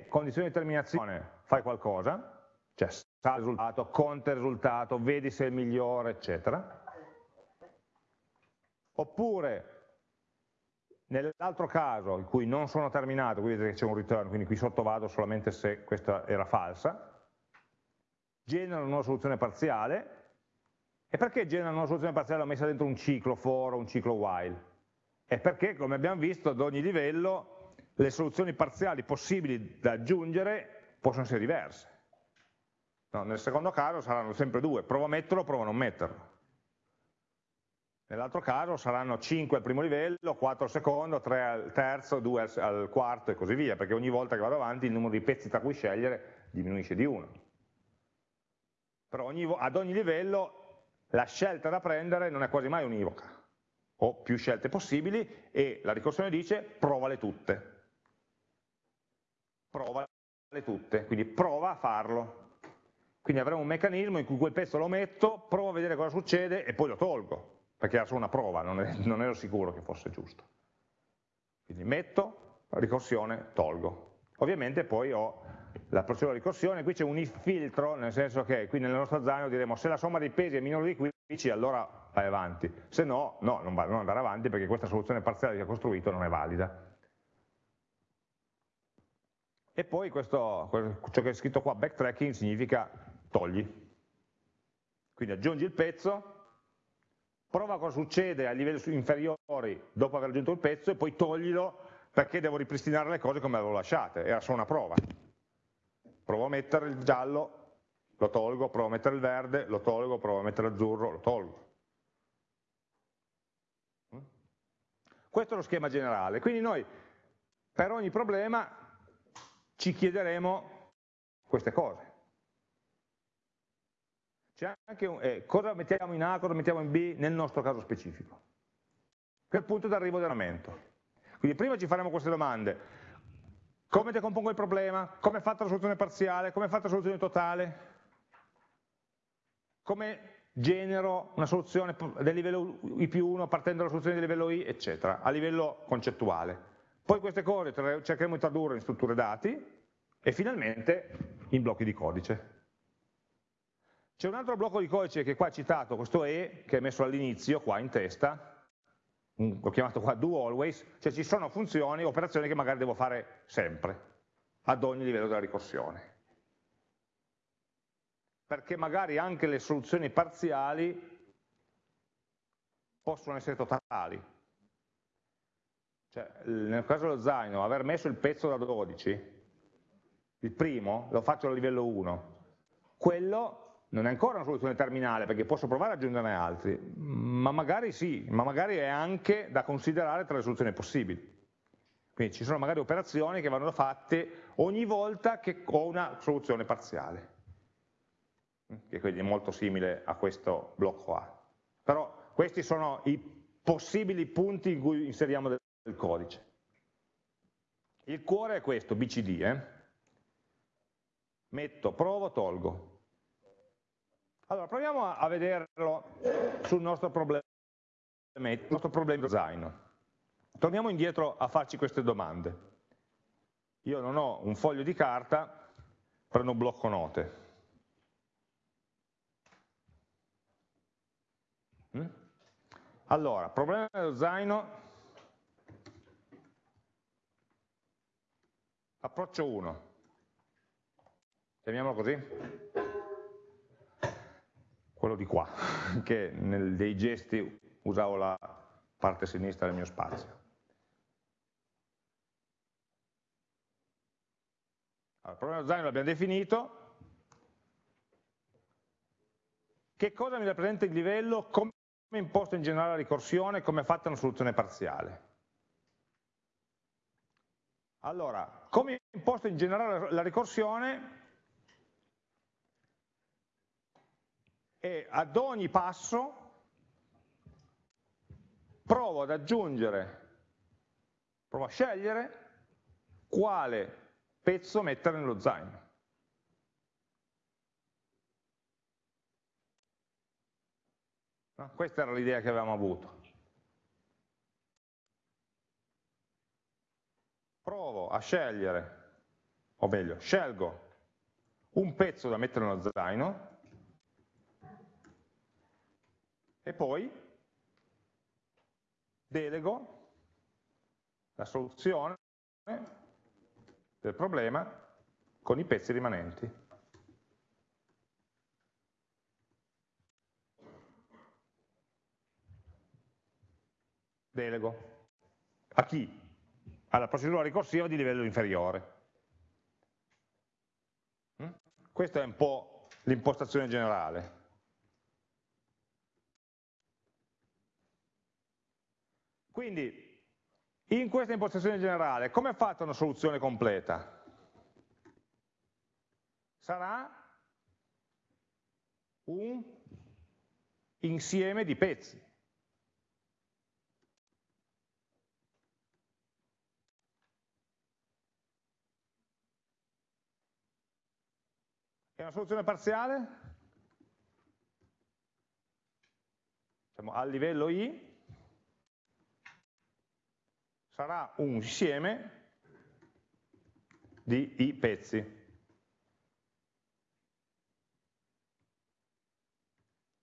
condizione di terminazione fai qualcosa, cioè sa il risultato, conta il risultato, vedi se è migliore, eccetera. Oppure nell'altro caso in cui non sono terminato, qui vedete che c'è un return, quindi qui sotto vado solamente se questa era falsa, genera una soluzione parziale, e perché genera una soluzione parziale l'ho messa dentro un ciclo for o un ciclo while? È perché, come abbiamo visto, ad ogni livello le soluzioni parziali possibili da aggiungere possono essere diverse. No, nel secondo caso saranno sempre due, provo a metterlo, provo a non metterlo. Nell'altro caso saranno 5 al primo livello, 4 al secondo, 3 al terzo, 2 al, al quarto e così via, perché ogni volta che vado avanti il numero di pezzi tra cui scegliere diminuisce di 1. Però ogni, ad ogni livello la scelta da prendere non è quasi mai univoca, ho più scelte possibili e la ricorsione dice provale tutte provale tutte, quindi prova a farlo. Quindi avremo un meccanismo in cui quel pezzo lo metto, provo a vedere cosa succede e poi lo tolgo, perché era solo una prova, non, è, non ero sicuro che fosse giusto. Quindi metto, ricorsione, tolgo. Ovviamente poi ho la procedura di ricorsione, qui c'è un if filtro, nel senso che qui nel nostro zaino diremo se la somma dei pesi è minore di 15 allora vai avanti, se no, no, non, va, non andare avanti perché questa soluzione parziale che ho costruito non è valida. E poi questo, ciò che è scritto qua, backtracking, significa togli. Quindi aggiungi il pezzo, prova cosa succede a livelli inferiori dopo aver aggiunto il pezzo e poi toglilo perché devo ripristinare le cose come avevo lasciate, era solo una prova. Provo a mettere il giallo, lo tolgo, provo a mettere il verde, lo tolgo, provo a mettere l'azzurro, lo tolgo. Questo è lo schema generale, quindi noi per ogni problema ci chiederemo queste cose. Un, eh, cosa mettiamo in A, cosa mettiamo in B nel nostro caso specifico. Che è il punto d'arrivo del ragionamento. Quindi prima ci faremo queste domande. come decompongo il problema, come è fatta la soluzione parziale, come è fatta la soluzione totale, come genero una soluzione del livello I più 1 partendo dalla soluzione del livello I, eccetera, a livello concettuale. Poi queste cose cercheremo di tradurre in strutture dati e finalmente in blocchi di codice. C'è un altro blocco di codice che qua è citato, questo E, che è messo all'inizio, qua in testa, l'ho chiamato qua do always, cioè ci sono funzioni, operazioni che magari devo fare sempre, ad ogni livello della ricorsione. Perché magari anche le soluzioni parziali possono essere totali. Cioè, nel caso dello zaino, aver messo il pezzo da 12, il primo, lo faccio a livello 1, quello non è ancora una soluzione terminale perché posso provare ad aggiungerne altri, ma magari sì, ma magari è anche da considerare tra le soluzioni possibili. Quindi ci sono magari operazioni che vanno fatte ogni volta che ho una soluzione parziale, che quindi è molto simile a questo blocco A. Però questi sono i possibili punti in cui inseriamo del codice. Il cuore è questo, BCD, eh? metto, provo, tolgo. Allora, proviamo a, vederlo sul nostro problema, il nostro problema zaino. Torniamo indietro a farci queste domande. Io non ho un foglio di carta, prendo un blocco note. Allora, problema dello zaino, approccio 1, chiamiamolo così. Quello di qua, che nel, dei gesti usavo la parte sinistra del mio spazio. Allora, il problema zaino l'abbiamo definito, che cosa mi rappresenta il livello, come imposto in generale la ricorsione, come è fatta una soluzione parziale. Allora, come imposto in generale la ricorsione, e ad ogni passo provo ad aggiungere, provo a scegliere quale pezzo mettere nello zaino. No? Questa era l'idea che avevamo avuto. Provo a scegliere, o meglio, scelgo un pezzo da mettere nello zaino e poi delego la soluzione del problema con i pezzi rimanenti. Delego. A chi? Alla procedura ricorsiva di livello inferiore. Mm? Questa è un po' l'impostazione generale. Quindi, in questa impostazione generale, come è fatta una soluzione completa? Sarà un insieme di pezzi. È una soluzione parziale? Siamo al livello I, sarà un insieme di i pezzi.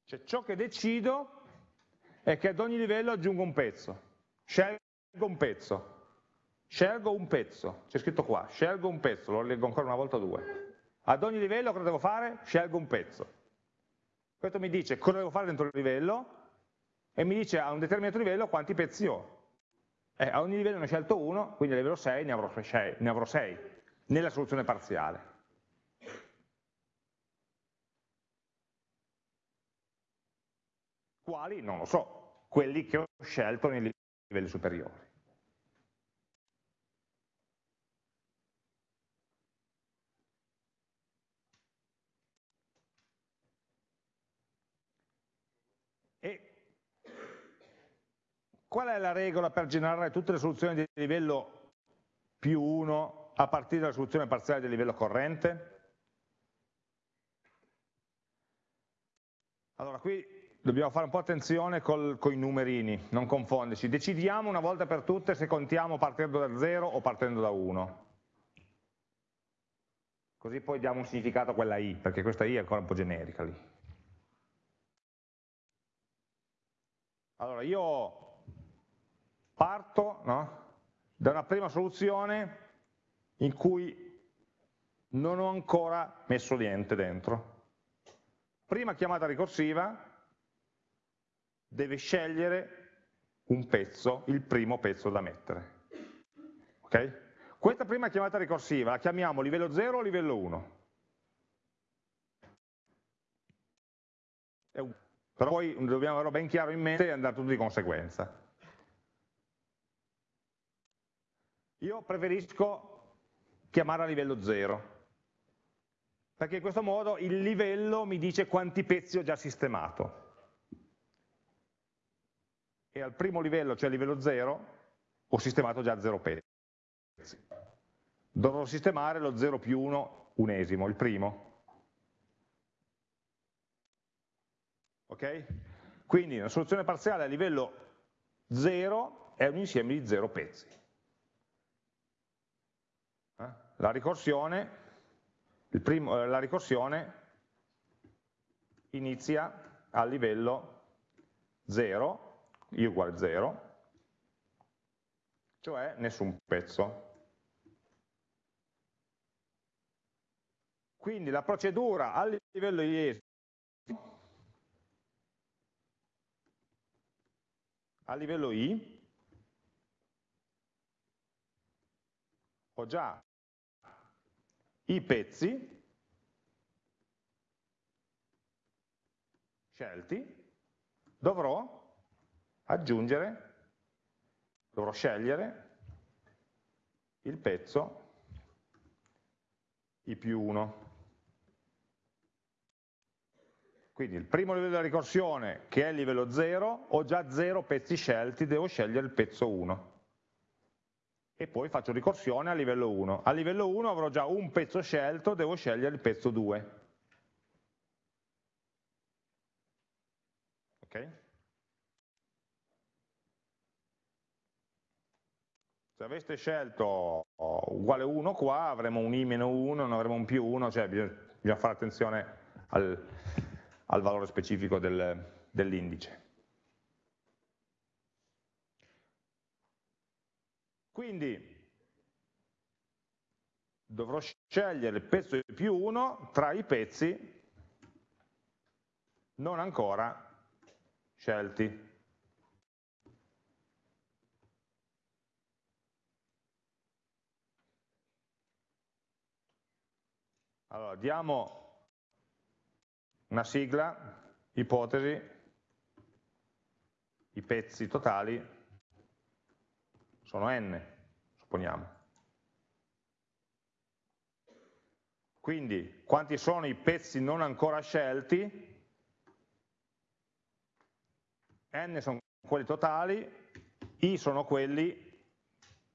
Cioè ciò che decido è che ad ogni livello aggiungo un pezzo, scelgo un pezzo, scelgo un pezzo, c'è scritto qua, scelgo un pezzo, lo leggo ancora una volta due. Ad ogni livello cosa devo fare? Scelgo un pezzo. Questo mi dice cosa devo fare dentro il livello e mi dice a un determinato livello quanti pezzi ho. Eh, a ogni livello ne ho scelto uno, quindi a livello 6 ne avrò 6, ne avrò 6 nella soluzione parziale. Quali? Non lo so, quelli che ho scelto nei livelli superiori. Qual è la regola per generare tutte le soluzioni di livello più 1 a partire dalla soluzione parziale del livello corrente? Allora qui dobbiamo fare un po' attenzione con i numerini, non confonderci. Decidiamo una volta per tutte se contiamo partendo da 0 o partendo da 1. Così poi diamo un significato a quella i, perché questa i è ancora un po' generica lì. Allora io parto no, da una prima soluzione in cui non ho ancora messo niente dentro. Prima chiamata ricorsiva deve scegliere un pezzo, il primo pezzo da mettere. Okay? Questa prima chiamata ricorsiva la chiamiamo livello 0 o livello 1? Però poi dobbiamo averlo ben chiaro in mente e andare tutto di conseguenza. Io preferisco chiamare a livello 0, perché in questo modo il livello mi dice quanti pezzi ho già sistemato. E al primo livello, cioè a livello 0, ho sistemato già 0 pezzi. Dovrò sistemare lo 0 più 1 unesimo, il primo. Ok? Quindi una soluzione parziale a livello 0 è un insieme di 0 pezzi. La ricorsione, primo, eh, la ricorsione inizia a livello 0, i uguale 0, cioè nessun pezzo. Quindi la procedura a livello di esito, a livello I, ho già i pezzi scelti, dovrò aggiungere, dovrò scegliere il pezzo I più 1. Quindi il primo livello della ricorsione, che è il livello 0, ho già 0 pezzi scelti, devo scegliere il pezzo 1. E poi faccio ricorsione a livello 1. A livello 1 avrò già un pezzo scelto, devo scegliere il pezzo 2. Ok? Se aveste scelto uguale 1 qua, avremo un i meno 1, non avremo un più 1, cioè bisogna, bisogna fare attenzione al, al valore specifico del, dell'indice. Quindi dovrò scegliere il pezzo di più 1 tra i pezzi non ancora scelti. Allora, diamo una sigla, ipotesi, i pezzi totali sono n, supponiamo. Quindi quanti sono i pezzi non ancora scelti? n sono quelli totali, i sono quelli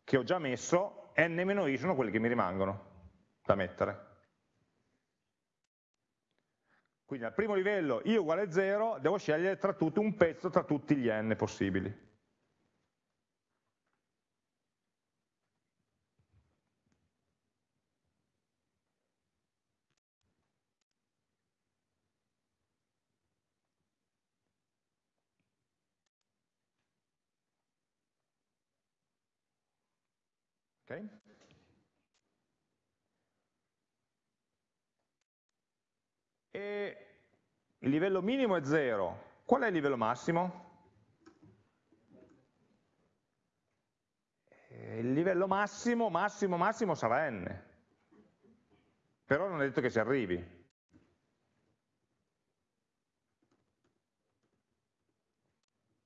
che ho già messo, n-i sono quelli che mi rimangono da mettere. Quindi al primo livello i uguale 0, devo scegliere tra tutti un pezzo tra tutti gli n possibili. Okay? E il livello minimo è 0. Qual è il livello massimo? Eh, il livello massimo, massimo, massimo sarà n. Però non è detto che si arrivi.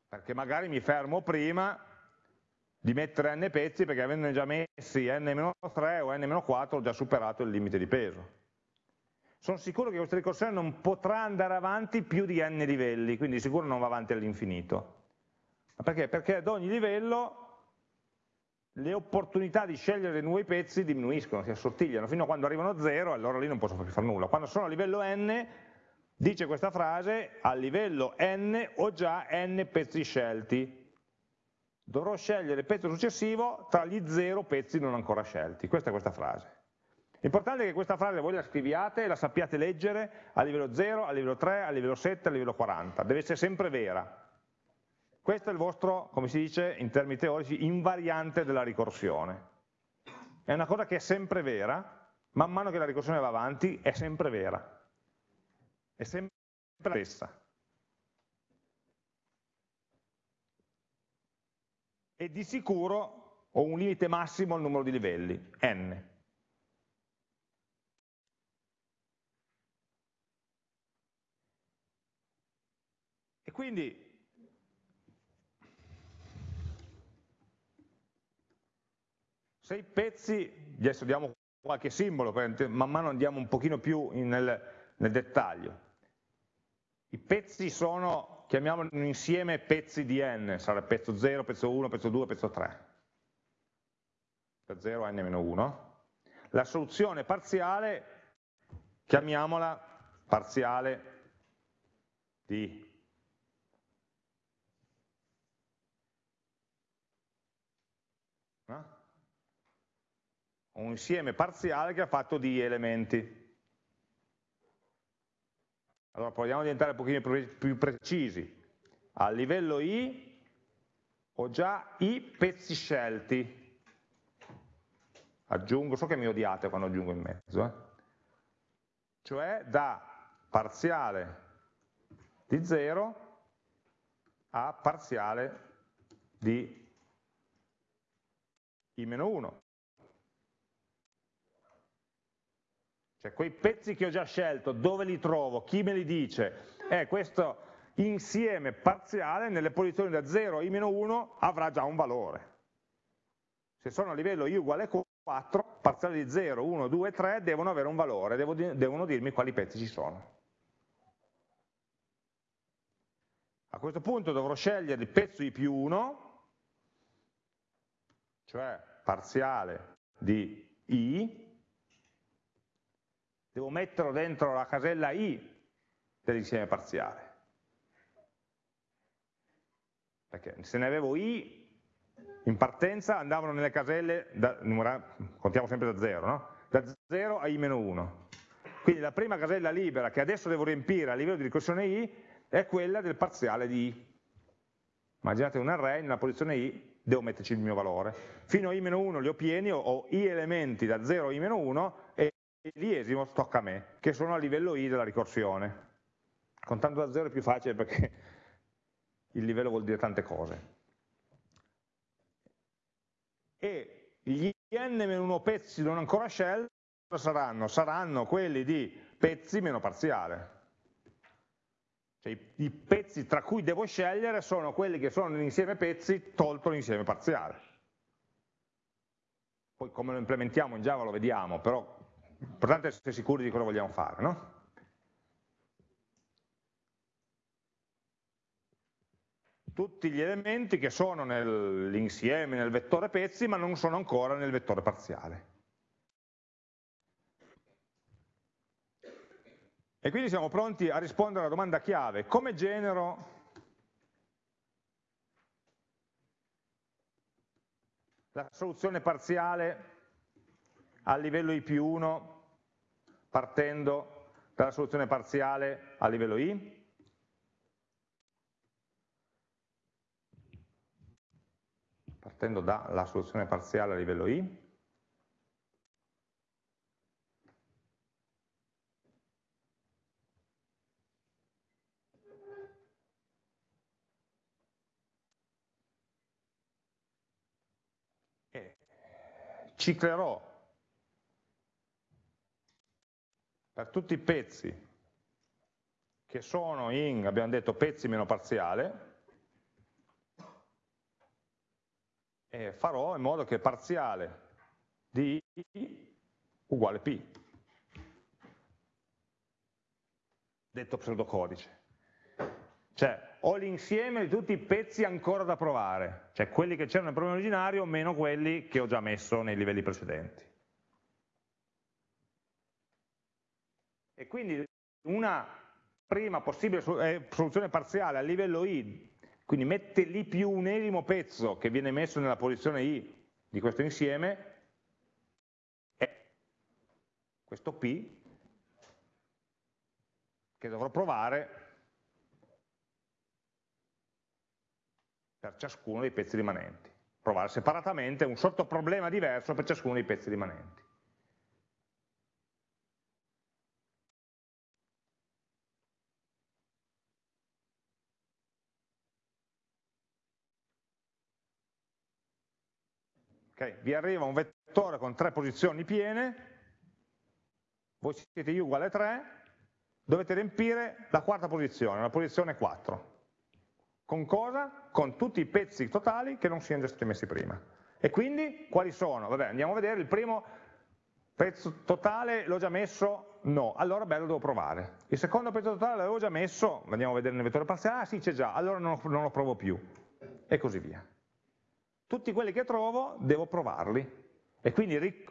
Perché magari mi fermo prima di mettere n pezzi perché avendone già messi n-3 o n-4 ho già superato il limite di peso sono sicuro che questa ricorsione non potrà andare avanti più di n livelli, quindi sicuro non va avanti all'infinito. Perché? Perché ad ogni livello le opportunità di scegliere dei nuovi pezzi diminuiscono, si assottigliano, fino a quando arrivano a zero, allora lì non posso più fare nulla. Quando sono a livello n, dice questa frase, a livello n ho già n pezzi scelti. Dovrò scegliere il pezzo successivo tra gli zero pezzi non ancora scelti. Questa è questa frase. L'importante è che questa frase voi la scriviate e la sappiate leggere a livello 0, a livello 3, a livello 7, a livello 40. Deve essere sempre vera. Questo è il vostro, come si dice in termini teorici, invariante della ricorsione. È una cosa che è sempre vera, man mano che la ricorsione va avanti è sempre vera. È sempre la stessa. E di sicuro ho un limite massimo al numero di livelli, n. E quindi Se i pezzi, adesso diamo qualche simbolo, man mano andiamo un pochino più nel, nel dettaglio. I pezzi sono, chiamiamolo un insieme pezzi di n, sarà pezzo 0, pezzo 1, pezzo 2, pezzo 3. Da 0 a n-1. La soluzione parziale, chiamiamola parziale di un insieme parziale che ha fatto di elementi. Allora proviamo a diventare un pochino più precisi. A livello I ho già i pezzi scelti. Aggiungo, so che mi odiate quando aggiungo in mezzo, eh? cioè da parziale di 0 a parziale di i-1. Cioè quei pezzi che ho già scelto, dove li trovo, chi me li dice? Eh, questo insieme parziale nelle posizioni da 0 a i-1 avrà già un valore. Se sono a livello i uguale 4, parziali di 0, 1, 2, 3 devono avere un valore, devono dirmi quali pezzi ci sono. A questo punto dovrò scegliere il pezzo i più 1, cioè parziale di i, devo metterlo dentro la casella i dell'insieme parziale. Perché se ne avevo i in partenza andavano nelle caselle, da, contiamo sempre da 0, no? da 0 a i-1. Quindi la prima casella libera che adesso devo riempire a livello di ricorsione i è quella del parziale di i. Immaginate un array, nella posizione i devo metterci il mio valore. Fino a i-1 li ho pieni, ho i elementi da 0 a i-1 e l'esimo tocca a me, che sono a livello i della ricorsione. Contando da 0 è più facile perché il livello vuol dire tante cose. E gli n-1 pezzi non ancora scelti saranno? Saranno quelli di pezzi meno parziale. Cioè i, pezzi tra cui devo scegliere sono quelli che sono l'insieme pezzi tolto l'insieme parziale. Poi come lo implementiamo in Java lo vediamo, però L'importante è essere sicuri di cosa vogliamo fare, no? Tutti gli elementi che sono nell'insieme, nel vettore pezzi, ma non sono ancora nel vettore parziale. E quindi siamo pronti a rispondere alla domanda chiave, come genero la soluzione parziale a livello i più 1 partendo dalla soluzione parziale a livello i? Partendo dalla soluzione parziale a livello i? ciclerò per tutti i pezzi che sono in, abbiamo detto, pezzi meno parziale, farò in modo che parziale di i uguale p, detto pseudocodice. Cioè, ho l'insieme di tutti i pezzi ancora da provare, cioè quelli che c'erano nel problema originario meno quelli che ho già messo nei livelli precedenti. E quindi una prima possibile eh, soluzione parziale a livello i, quindi mette lì più un ennesimo pezzo che viene messo nella posizione i di questo insieme, è questo P che dovrò provare per ciascuno dei pezzi rimanenti. Provare separatamente un sottoproblema diverso per ciascuno dei pezzi rimanenti. Okay, vi arriva un vettore con tre posizioni piene, voi siete i uguale a 3, dovete riempire la quarta posizione, la posizione 4. Con cosa? Con tutti i pezzi totali che non siano già stati messi prima. E quindi quali sono? Vabbè, andiamo a vedere, il primo pezzo totale l'ho già messo? No, allora beh lo devo provare. Il secondo pezzo totale l'avevo già messo, andiamo a vedere nel vettore parziale, ah sì c'è già, allora non, non lo provo più. E così via. Tutti quelli che trovo devo provarli. E quindi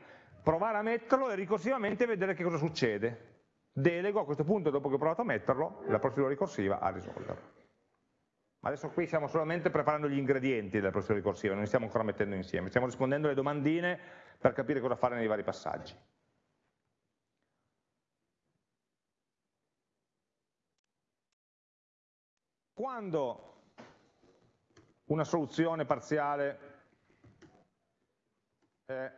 provare a metterlo e ricorsivamente vedere che cosa succede. Delego a questo punto, dopo che ho provato a metterlo, la procedura ricorsiva a risolverlo. Adesso qui stiamo solamente preparando gli ingredienti della procedura ricorsiva, non li stiamo ancora mettendo insieme, stiamo rispondendo alle domandine per capire cosa fare nei vari passaggi. Quando una soluzione parziale è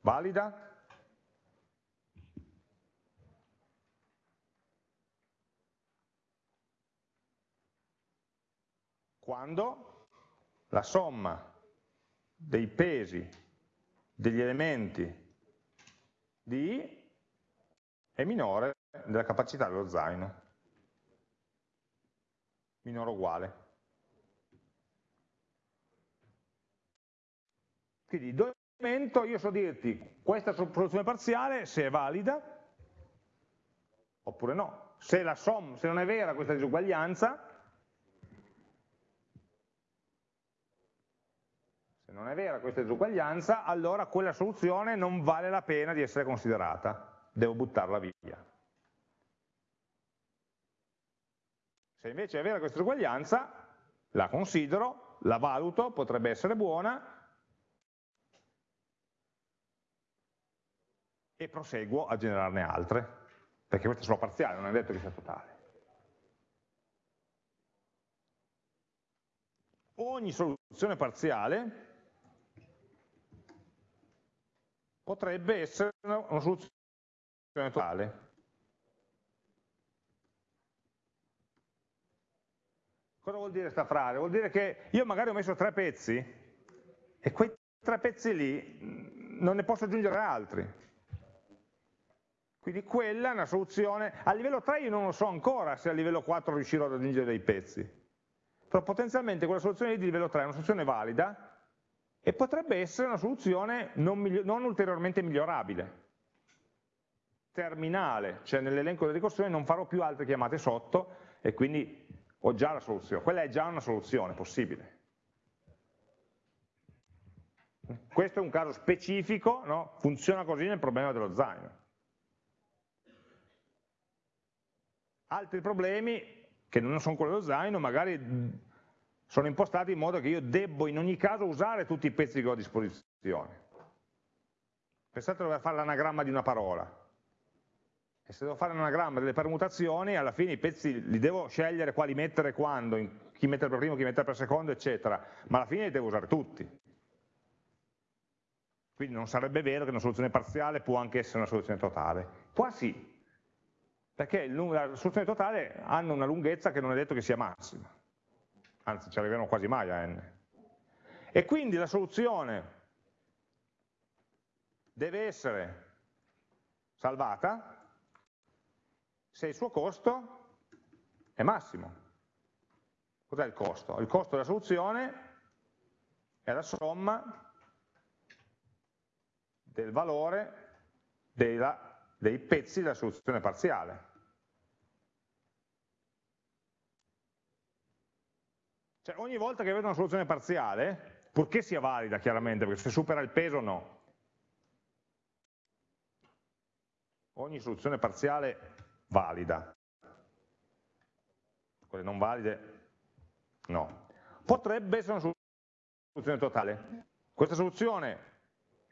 valida, quando la somma dei pesi degli elementi di I è minore della capacità dello zaino, minore o uguale. Quindi in momento io so dirti questa soluzione parziale se è valida oppure no. Se, la somma, se non è vera questa disuguaglianza, non è vera questa disuguaglianza, allora quella soluzione non vale la pena di essere considerata, devo buttarla via. Se invece è vera questa disuguaglianza, la considero, la valuto, potrebbe essere buona, e proseguo a generarne altre, perché queste sono parziali, non è detto che sia totale. Ogni soluzione parziale potrebbe essere una, soluzione totale. Cosa vuol dire sta frase? Vuol dire che io magari ho messo tre pezzi e quei tre pezzi lì mm, non ne posso aggiungere altri. Quindi quella è una soluzione, a livello 3 io non lo so ancora se a livello 4 riuscirò ad aggiungere dei pezzi, però potenzialmente quella soluzione di livello 3 è una soluzione valida e potrebbe essere una soluzione non, non ulteriormente migliorabile, terminale, cioè nell'elenco delle ricorsioni non farò più altre chiamate sotto e quindi ho già la soluzione, quella è già una soluzione possibile. Questo è un caso specifico, no? funziona così nel problema dello zaino. Altri problemi, che non sono quelli dello zaino, magari sono impostati in modo che io debbo in ogni caso usare tutti i pezzi che ho a disposizione. Pensate a dover fare l'anagramma di una parola. E se devo fare l'anagramma delle permutazioni, alla fine i pezzi li devo scegliere quali mettere quando, chi mettere per primo, chi mettere per secondo, eccetera, ma alla fine li devo usare tutti. Quindi non sarebbe vero che una soluzione parziale può anche essere una soluzione totale. Qua sì, perché la soluzione totale hanno una lunghezza che non è detto che sia massima anzi ci arriveremo quasi mai a n. E quindi la soluzione deve essere salvata se il suo costo è massimo. Cos'è il costo? Il costo della soluzione è la somma del valore della, dei pezzi della soluzione parziale. Cioè ogni volta che vedo una soluzione parziale, purché sia valida chiaramente, perché se supera il peso no, ogni soluzione parziale valida, quelle non valide no. Potrebbe essere una soluzione totale. Questa soluzione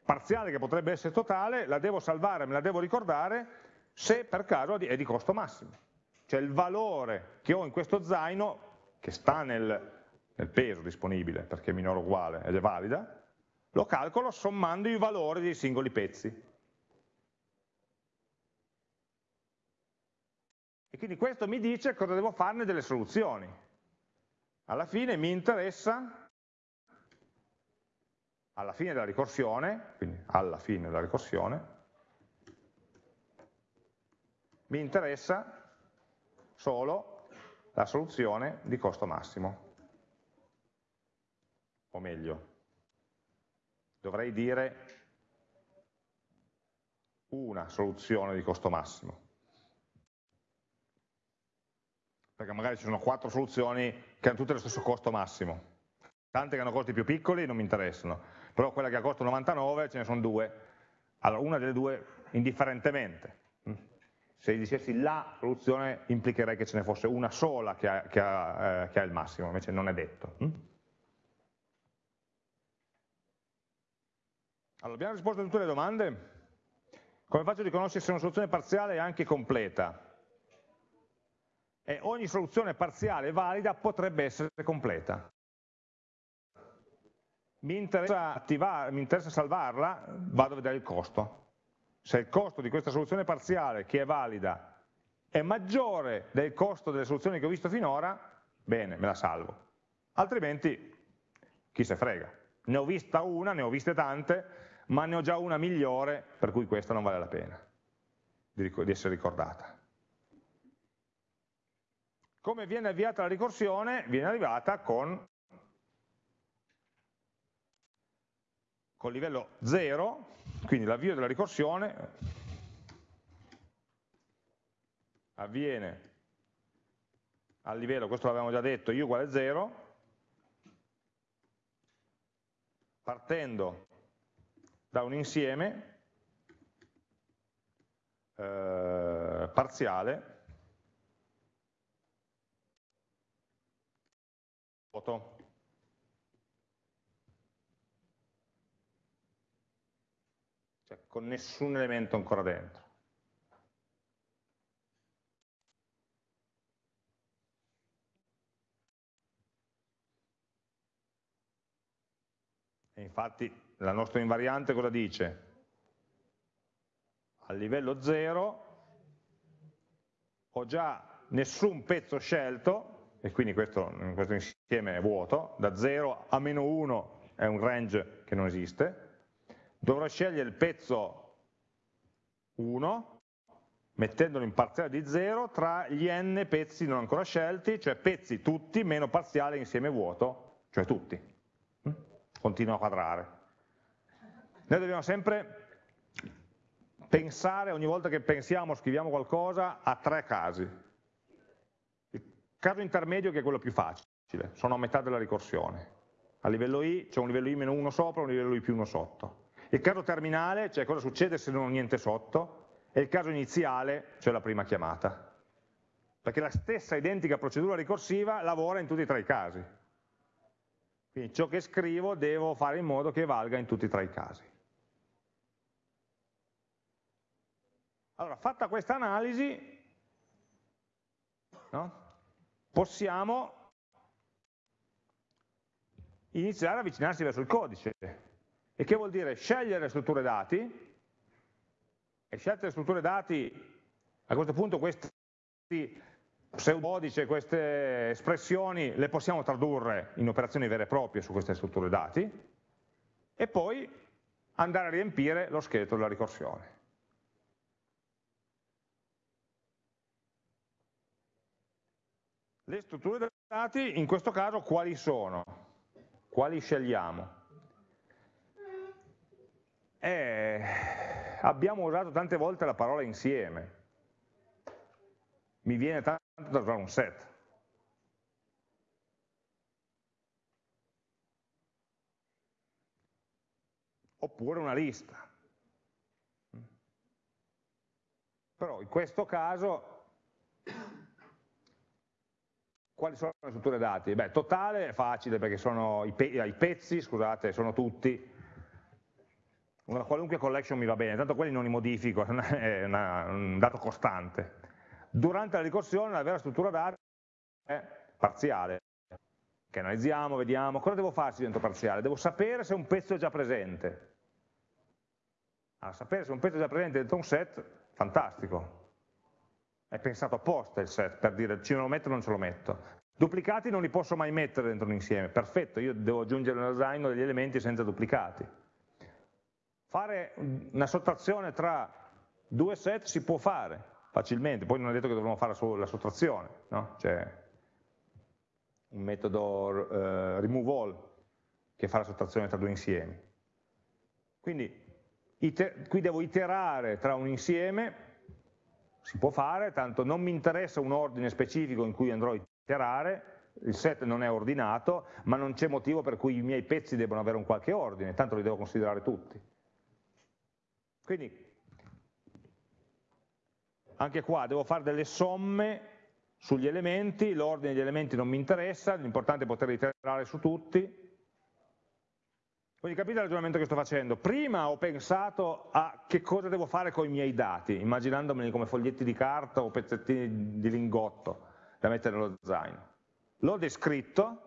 parziale che potrebbe essere totale la devo salvare, me la devo ricordare se per caso è di costo massimo. Cioè il valore che ho in questo zaino, che sta nel, nel peso disponibile perché è minore o uguale ed è valida, lo calcolo sommando i valori dei singoli pezzi. E quindi questo mi dice cosa devo farne delle soluzioni. Alla fine mi interessa, alla fine della ricorsione, quindi alla fine della ricorsione, mi interessa solo la soluzione di costo massimo. O meglio, dovrei dire una soluzione di costo massimo perché magari ci sono quattro soluzioni che hanno tutte lo stesso costo massimo. Tante che hanno costi più piccoli non mi interessano, però quella che ha costo 99 ce ne sono due. Allora, una delle due indifferentemente. Se dicessi la soluzione implicherei che ce ne fosse una sola che ha, che ha, eh, che ha il massimo, invece non è detto. Allora, abbiamo risposto a tutte le domande? Come faccio a riconoscere se una soluzione parziale è anche completa? e ogni soluzione parziale valida potrebbe essere completa. Mi interessa, attivare, mi interessa salvarla, vado a vedere il costo. Se il costo di questa soluzione parziale che è valida è maggiore del costo delle soluzioni che ho visto finora, bene, me la salvo. Altrimenti, chi se frega. Ne ho vista una, ne ho viste tante, ma ne ho già una migliore, per cui questa non vale la pena di essere ricordata. Come viene avviata la ricorsione? Viene avviata con, con livello 0, quindi l'avvio della ricorsione avviene al livello, questo l'avevamo già detto, i uguale 0, partendo da un insieme eh, parziale vuoto. Cioè, con nessun elemento ancora dentro. E infatti la nostra invariante cosa dice? A livello 0 ho già nessun pezzo scelto, e quindi questo, questo insieme è vuoto, da 0 a meno 1 è un range che non esiste, dovrò scegliere il pezzo 1, mettendolo in parziale di 0 tra gli n pezzi non ancora scelti, cioè pezzi tutti meno parziale insieme vuoto, cioè tutti. Mm? Continua a quadrare. Noi dobbiamo sempre pensare, ogni volta che pensiamo, scriviamo qualcosa, a tre casi caso intermedio che è quello più facile, sono a metà della ricorsione. A livello i c'è un livello i meno 1 sopra e un livello i più 1 sotto. Il caso terminale, cioè cosa succede se non ho niente sotto, e il caso iniziale, cioè la prima chiamata. Perché la stessa identica procedura ricorsiva lavora in tutti e tre i casi. Quindi ciò che scrivo devo fare in modo che valga in tutti e tre i casi. Allora, fatta questa analisi, no? possiamo iniziare a avvicinarsi verso il codice. E che vuol dire? Scegliere strutture dati, e scelte strutture dati, a questo punto questi pseudodice, queste espressioni le possiamo tradurre in operazioni vere e proprie su queste strutture dati, e poi andare a riempire lo scheletro della ricorsione. Le strutture dati in questo caso quali sono? Quali scegliamo? Eh, abbiamo usato tante volte la parola insieme. Mi viene tanto da usare un set. Oppure una lista. Però in questo caso quali sono le strutture dati? Beh, totale è facile perché sono i, pe i pezzi, scusate, sono tutti, una qualunque collection mi va bene, tanto quelli non li modifico, è una, un dato costante. Durante la ricorsione la vera struttura dati è parziale, che analizziamo, vediamo, cosa devo fare se divento parziale? Devo sapere se un pezzo è già presente. A sapere se un pezzo è già presente dentro un set, fantastico. È pensato apposta il set, per dire ce lo metto o non ce lo metto. Duplicati non li posso mai mettere dentro un insieme, perfetto, io devo aggiungere nello zaino degli elementi senza duplicati. Fare una sottrazione tra due set si può fare facilmente, poi non è detto che dovremmo fare la sottrazione, no? c'è un metodo eh, remove all che fa la sottrazione tra due insiemi. Quindi qui devo iterare tra un insieme, si può fare, tanto non mi interessa un ordine specifico in cui andrò a iterare, il set non è ordinato, ma non c'è motivo per cui i miei pezzi debbano avere un qualche ordine, tanto li devo considerare tutti. Quindi anche qua devo fare delle somme sugli elementi, l'ordine degli elementi non mi interessa, l'importante è poter iterare su tutti, quindi capite il ragionamento che sto facendo? Prima ho pensato a che cosa devo fare con i miei dati, immaginandomeli come foglietti di carta o pezzettini di lingotto da mettere nello zaino. L'ho descritto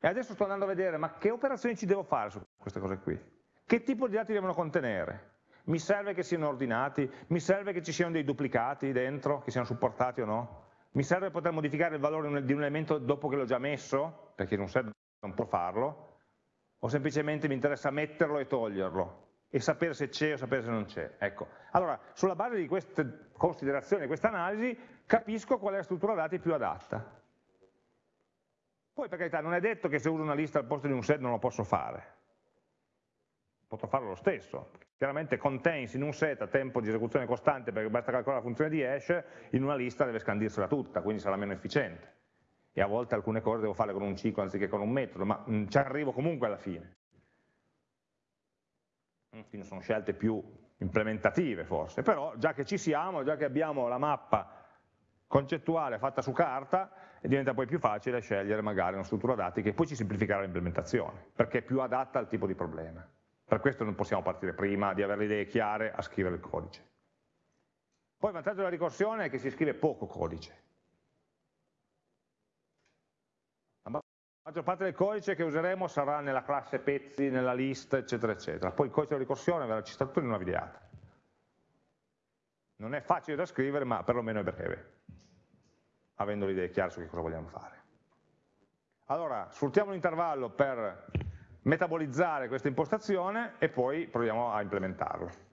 e adesso sto andando a vedere ma che operazioni ci devo fare su queste cose qui? Che tipo di dati devono contenere? Mi serve che siano ordinati? Mi serve che ci siano dei duplicati dentro, che siano supportati o no? Mi serve poter modificare il valore di un elemento dopo che l'ho già messo? Perché in un set non può farlo o semplicemente mi interessa metterlo e toglierlo e sapere se c'è o sapere se non c'è. Ecco. Allora, sulla base di queste considerazioni, di questa analisi, capisco qual è la struttura dati più adatta. Poi per carità non è detto che se uso una lista al posto di un set non lo posso fare, potrò farlo lo stesso. Chiaramente contains in un set a tempo di esecuzione costante perché basta calcolare la funzione di hash, in una lista deve scandirsela tutta, quindi sarà meno efficiente e a volte alcune cose devo fare con un ciclo anziché con un metodo, ma ci arrivo comunque alla fine. Quindi sono scelte più implementative forse, però già che ci siamo, già che abbiamo la mappa concettuale fatta su carta, diventa poi più facile scegliere magari una struttura dati che poi ci semplificherà l'implementazione, perché è più adatta al tipo di problema. Per questo non possiamo partire prima di avere le idee chiare a scrivere il codice. Poi il vantaggio della ricorsione è che si scrive poco codice, La maggior parte del codice che useremo sarà nella classe pezzi, nella list, eccetera, eccetera. Poi il codice di ricorsione verrà citato in una videata. Non è facile da scrivere, ma perlomeno è breve, avendo le idee chiare su che cosa vogliamo fare. Allora, sfruttiamo l'intervallo per metabolizzare questa impostazione e poi proviamo a implementarlo.